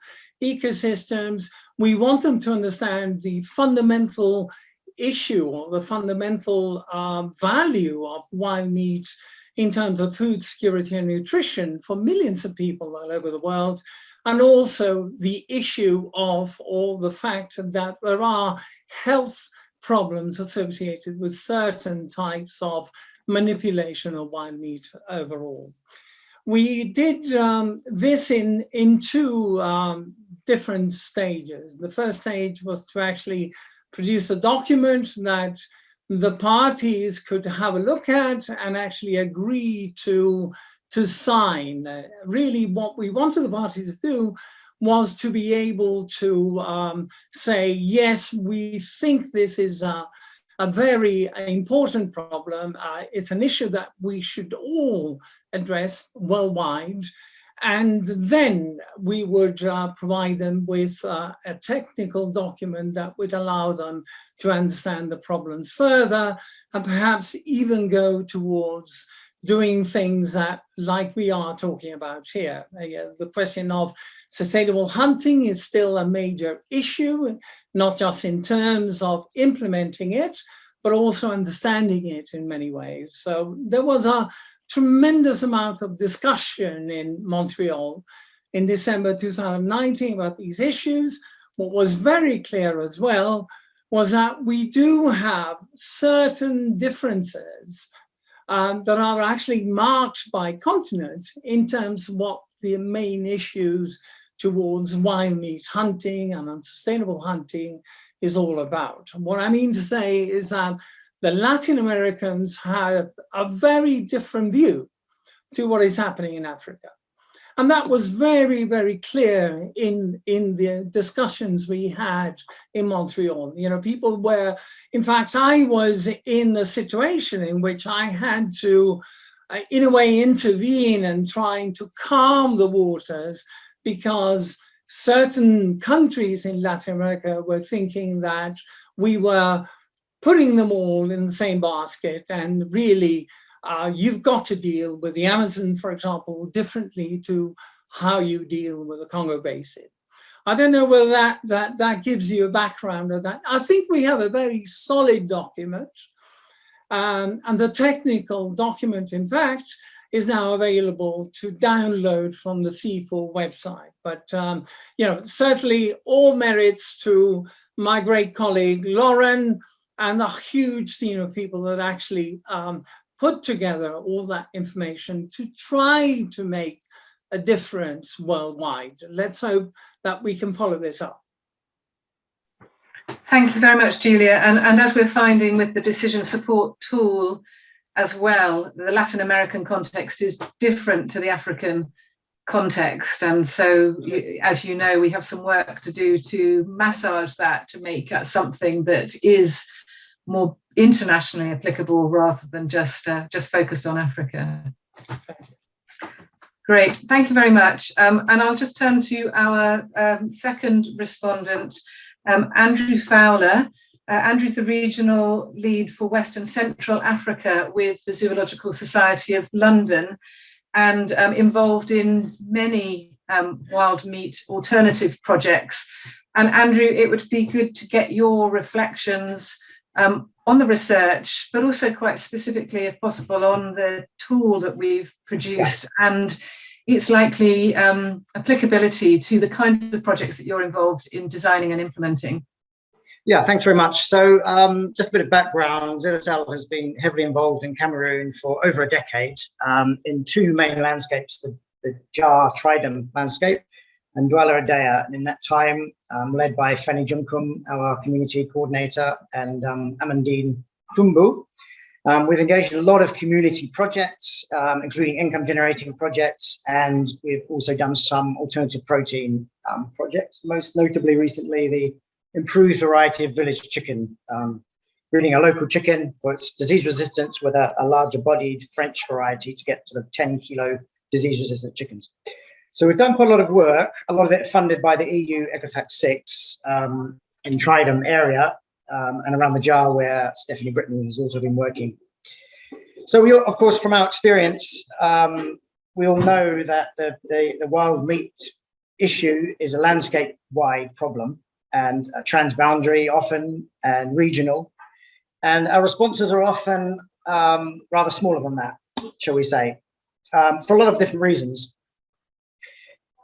ecosystems. We want them to understand the fundamental issue or the fundamental um, value of wild meat in terms of food security and nutrition for millions of people all over the world, and also the issue of all the fact that there are health problems associated with certain types of manipulation of wild meat overall. We did um, this in, in two um, different stages. The first stage was to actually produce a document that the parties could have a look at and actually agree to, to sign. Uh, really what we wanted the parties to do was to be able to um, say, yes, we think this is a, a very important problem. Uh, it's an issue that we should all address worldwide. And then we would uh, provide them with uh, a technical document that would allow them to understand the problems further and perhaps even go towards doing things that like we are talking about here. Uh, the question of sustainable hunting is still a major issue, not just in terms of implementing it, but also understanding it in many ways. So there was a tremendous amount of discussion in Montreal in December 2019 about these issues. What was very clear as well was that we do have certain differences um, that are actually marked by continents in terms of what the main issues towards wild meat hunting and unsustainable hunting is all about. And what I mean to say is that the Latin Americans have a very different view to what is happening in Africa. And that was very, very clear in, in the discussions we had in Montreal. You know, people were, in fact, I was in the situation in which I had to, uh, in a way, intervene and trying to calm the waters because certain countries in Latin America were thinking that we were putting them all in the same basket and really uh, you've got to deal with the Amazon, for example, differently to how you deal with the Congo Basin. I don't know whether that, that, that gives you a background of that. I think we have a very solid document. Um, and the technical document, in fact, is now available to download from the CIFOR website. But, um, you know, certainly all merits to my great colleague, Lauren, and a huge team of people that actually um, put together all that information to try to make a difference worldwide. Let's hope that we can follow this up. Thank you very much, Julia. And, and as we're finding with the decision support tool as well, the Latin American context is different to the African context. And so, as you know, we have some work to do to massage that to make that something that is more internationally applicable rather than just uh, just focused on Africa. Great, thank you very much. Um, and I'll just turn to our um, second respondent, um, Andrew Fowler. Uh, Andrew's the regional lead for West and Central Africa with the Zoological Society of London and um, involved in many um, wild meat alternative projects. And Andrew, it would be good to get your reflections um, on the research, but also quite specifically, if possible, on the tool that we've produced and its likely um, applicability to the kinds of projects that you're involved in designing and implementing. Yeah, thanks very much. So um, just a bit of background, ZSL has been heavily involved in Cameroon for over a decade um, in two main landscapes, the, the Dja Tridom landscape and Douala Edéa. And in that time, um, led by Fanny Junkum, our community coordinator, and um, Amandine Kumbu. um, we've engaged in a lot of community projects, um, including income generating projects, and we've also done some alternative protein um, projects, most notably recently the improved variety of village chicken, um, breeding a local chicken for its disease resistance with a, a larger bodied French variety to get sort of 10 kilo disease resistant chickens. So we've done quite a lot of work, a lot of it funded by the EU ECOFAC 6 um, in Tridom area um, and around the Dja where Stephanie Britton has also been working. So we, of course, from our experience, um, we all know that the, the, the, wild meat issue is a landscape-wide problem and transboundary often and regional. And our responses are often um, rather smaller than that, shall we say, um, for a lot of different reasons.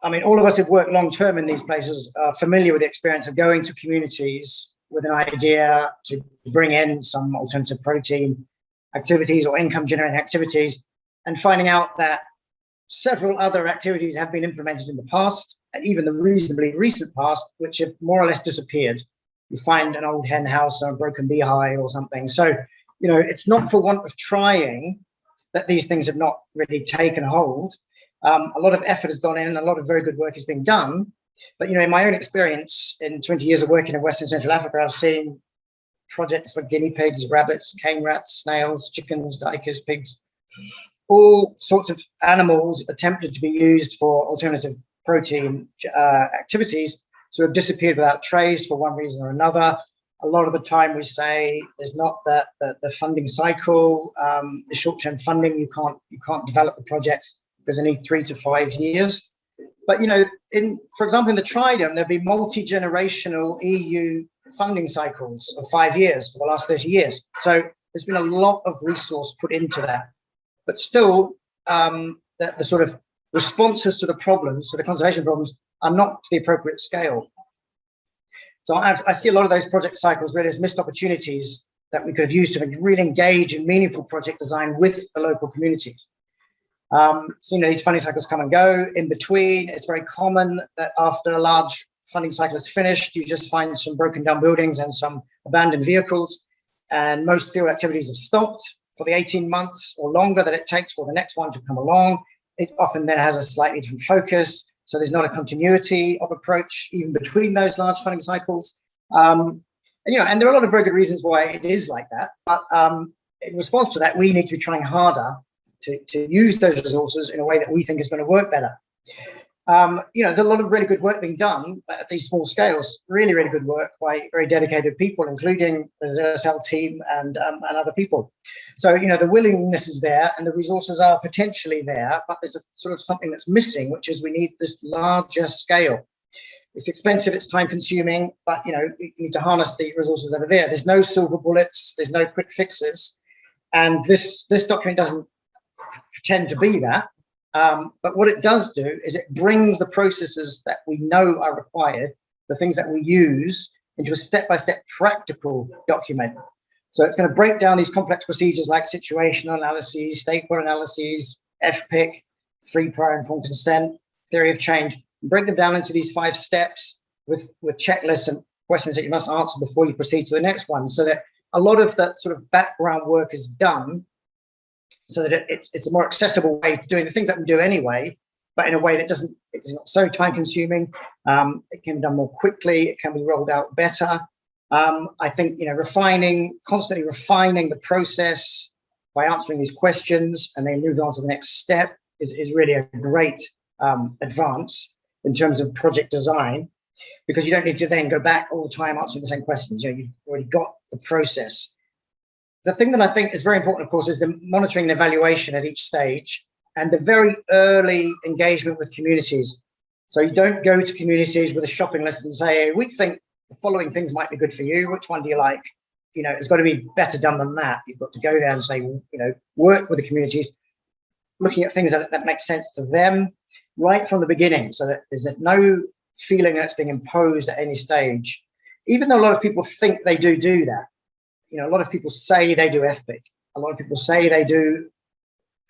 I mean, all of us who've worked long term in these places are familiar with the experience of going to communities with an idea to bring in some alternative protein activities or income generating activities and finding out that several other activities have been implemented in the past and even the reasonably recent past, which have more or less disappeared. You find an old hen house or a broken beehive or something. So, you know, it's not for want of trying that these things have not really taken hold. Um, a lot of effort has gone in and a lot of very good work is being done. But, you know, in my own experience in 20 years of working in Western Central Africa, I've seen projects for guinea pigs, rabbits, cane rats, snails, chickens, duikers, pigs, all sorts of animals attempted to be used for alternative protein uh, activities sort of disappeared without trace for one reason or another. A lot of the time we say there's not that the, the, funding cycle, um, the short-term funding, you can't you can't develop the project because they need three to five years. But you know, in for example, in the Tridom, there'll be multi-generational EU funding cycles of five years for the last 30 years. So there's been a lot of resource put into that. But still, um, the, the sort of responses to the problems, to the conservation problems, are not to the appropriate scale. So I, I see a lot of those project cycles really as missed opportunities that we could have used to really engage in meaningful project design with the local communities. Um, so, you know, these funding cycles come and go. In between, it's very common that after a large funding cycle is finished, you just find some broken down buildings and some abandoned vehicles. And most field activities have stopped for the 18 months or longer that it takes for the next one to come along. It often then has a slightly different focus. So there's not a continuity of approach even between those large funding cycles. Um, and, you know, and there are a lot of very good reasons why it is like that. But um, in response to that, we need to be trying harder to, to use those resources in a way that we think is going to work better. Um, you know, there's a lot of really good work being done at these small scales, really, really good work by very dedicated people, including the ZSL team and, um, and other people. So, you know, the willingness is there and the resources are potentially there, but there's a sort of something that's missing, which is we need this larger scale. It's expensive, it's time consuming, but, you know, we need to harness the resources that are there. There's no silver bullets, there's no quick fixes. And this, this document doesn't pretend to be that. Um, but what it does do is it brings the processes that we know are required, the things that we use, into a step-by-step -step practical document. So it's going to break down these complex procedures like situational analyses, stakeholder analyses, FPIC, free prior informed consent, theory of change, break them down into these five steps with, with checklists and questions that you must answer before you proceed to the next one. So that a lot of that sort of background work is done so that it's, it's a more accessible way to doing the things that we do anyway, but in a way that doesn't, it's not so time consuming. Um, it can be done more quickly. It can be rolled out better. Um, I think, you know, refining, constantly refining the process by answering these questions and then move on to the next step is, is really a great um, advance in terms of project design because you don't need to then go back all the time answering the same questions. You know, you've already got the process the thing that I think is very important, of course, is the monitoring and evaluation at each stage and the very early engagement with communities. So you don't go to communities with a shopping list and say, we think the following things might be good for you. Which one do you like? You know, it's got to be better done than that. You've got to go there and say, you know, work with the communities, looking at things that, that make sense to them right from the beginning. So that there's no feeling that's being imposed at any stage. Even though a lot of people think they do do that, you know, a lot of people say they do FPIC. A lot of people say they do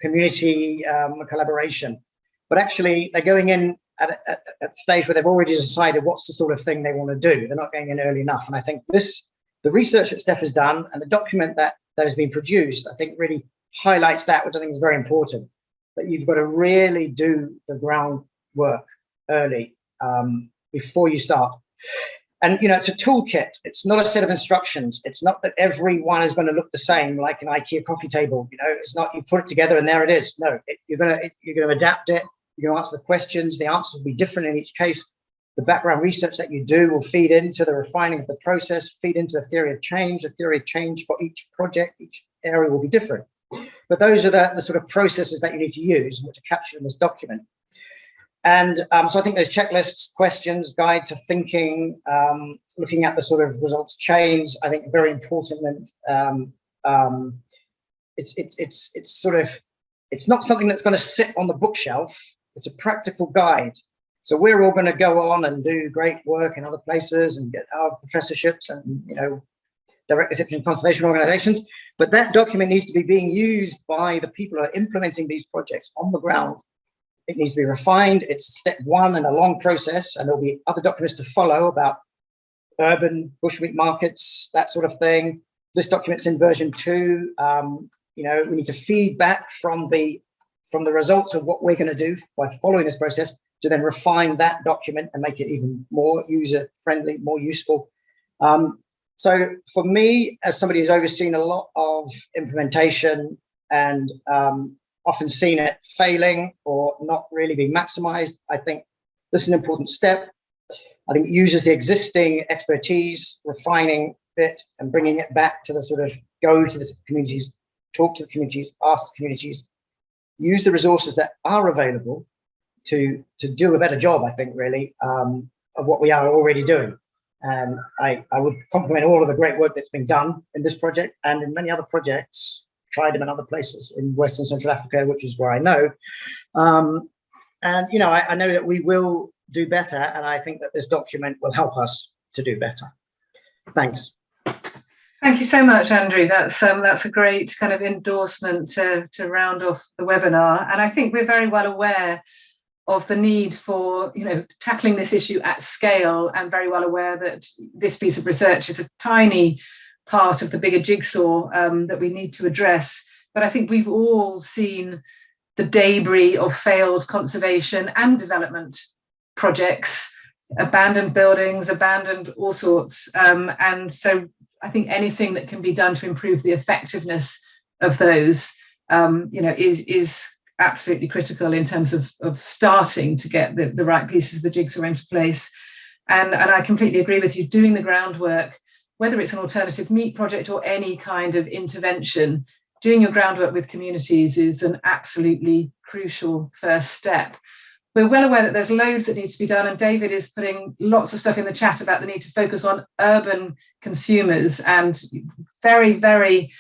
community um, collaboration, but actually they're going in at a, at stage where they've already decided what's the sort of thing they want to do. They're not going in early enough. And I think this, the research that Steph has done and the document that, that has been produced, I think really highlights that, which I think is very important, that you've got to really do the groundwork early um, before you start. And, you know, it's a toolkit. It's not a set of instructions. It's not that every one is going to look the same like an IKEA coffee table. You know, it's not you put it together and there it is. No, it, you're going to you're going to adapt it. You're going to answer the questions. The answers will be different in each case. The background research that you do will feed into the refining of the process, feed into the theory of change. The theory of change for each project, each area will be different. But those are the, the sort of processes that you need to use, which are captured in this document. And um, so I think those checklists, questions, guide to thinking, um, looking at the sort of results chains, I think very important. And um, um, it's, it's, it's, it's sort of, it's not something that's going to sit on the bookshelf. It's a practical guide. So we're all going to go on and do great work in other places and get our professorships and, you know, direct reception conservation organizations. But that document needs to be being used by the people who are implementing these projects on the ground it needs to be refined. It's step one in a long process, and there'll be other documents to follow about urban bushmeat markets, that sort of thing. This document's in version two. Um, you know, we need to feed back from the from the results of what we're going to do by following this process to then refine that document and make it even more user friendly, more useful. Um, so for me, as somebody who's overseen a lot of implementation and um, often seen it failing or not really being maximized. I think this is an important step. I think it uses the existing expertise, refining it and bringing it back to the sort of go to the communities, talk to the communities, ask the communities, use the resources that are available to, to do a better job, I think, really, um, of what we are already doing. And I, I would compliment all of the great work that's been done in this project and in many other projects tried them in other places in Western Central Africa, which is where I know. Um, and, you know, I, I know that we will do better. And I think that this document will help us to do better. Thanks. Thank you so much, Andrew. That's um, that's a great kind of endorsement to, to round off the webinar. And I think we're very well aware of the need for you know tackling this issue at scale and very well aware that this piece of research is a tiny part of the bigger jigsaw um, that we need to address. But I think we've all seen the debris of failed conservation and development projects, abandoned buildings, abandoned all sorts. Um, and so I think anything that can be done to improve the effectiveness of those, um, you know, is is absolutely critical in terms of, of starting to get the, the right pieces of the jigsaw into place. And, and I completely agree with you, doing the groundwork whether it's an alternative meat project or any kind of intervention, doing your groundwork with communities is an absolutely crucial first step. We're well aware that there's loads that needs to be done, and David is putting lots of stuff in the chat about the need to focus on urban consumers and very, very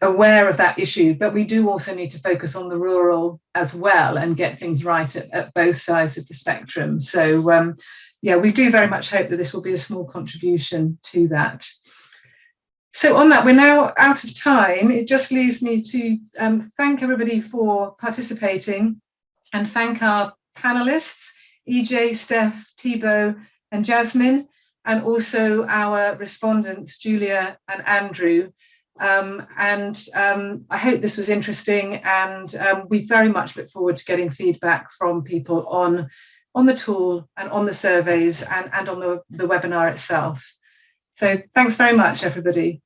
aware of that issue. But we do also need to focus on the rural as well and get things right at, at both sides of the spectrum. So um, yeah, we do very much hope that this will be a small contribution to that. So on that, we're now out of time. It just leaves me to um, thank everybody for participating and thank our panelists, EJ, Steph, Thibaut and Jasmine, and also our respondents, Julia and Andrew. Um, and um, I hope this was interesting and um, we very much look forward to getting feedback from people on on the tool and on the surveys and, and on the, the webinar itself. So thanks very much, everybody.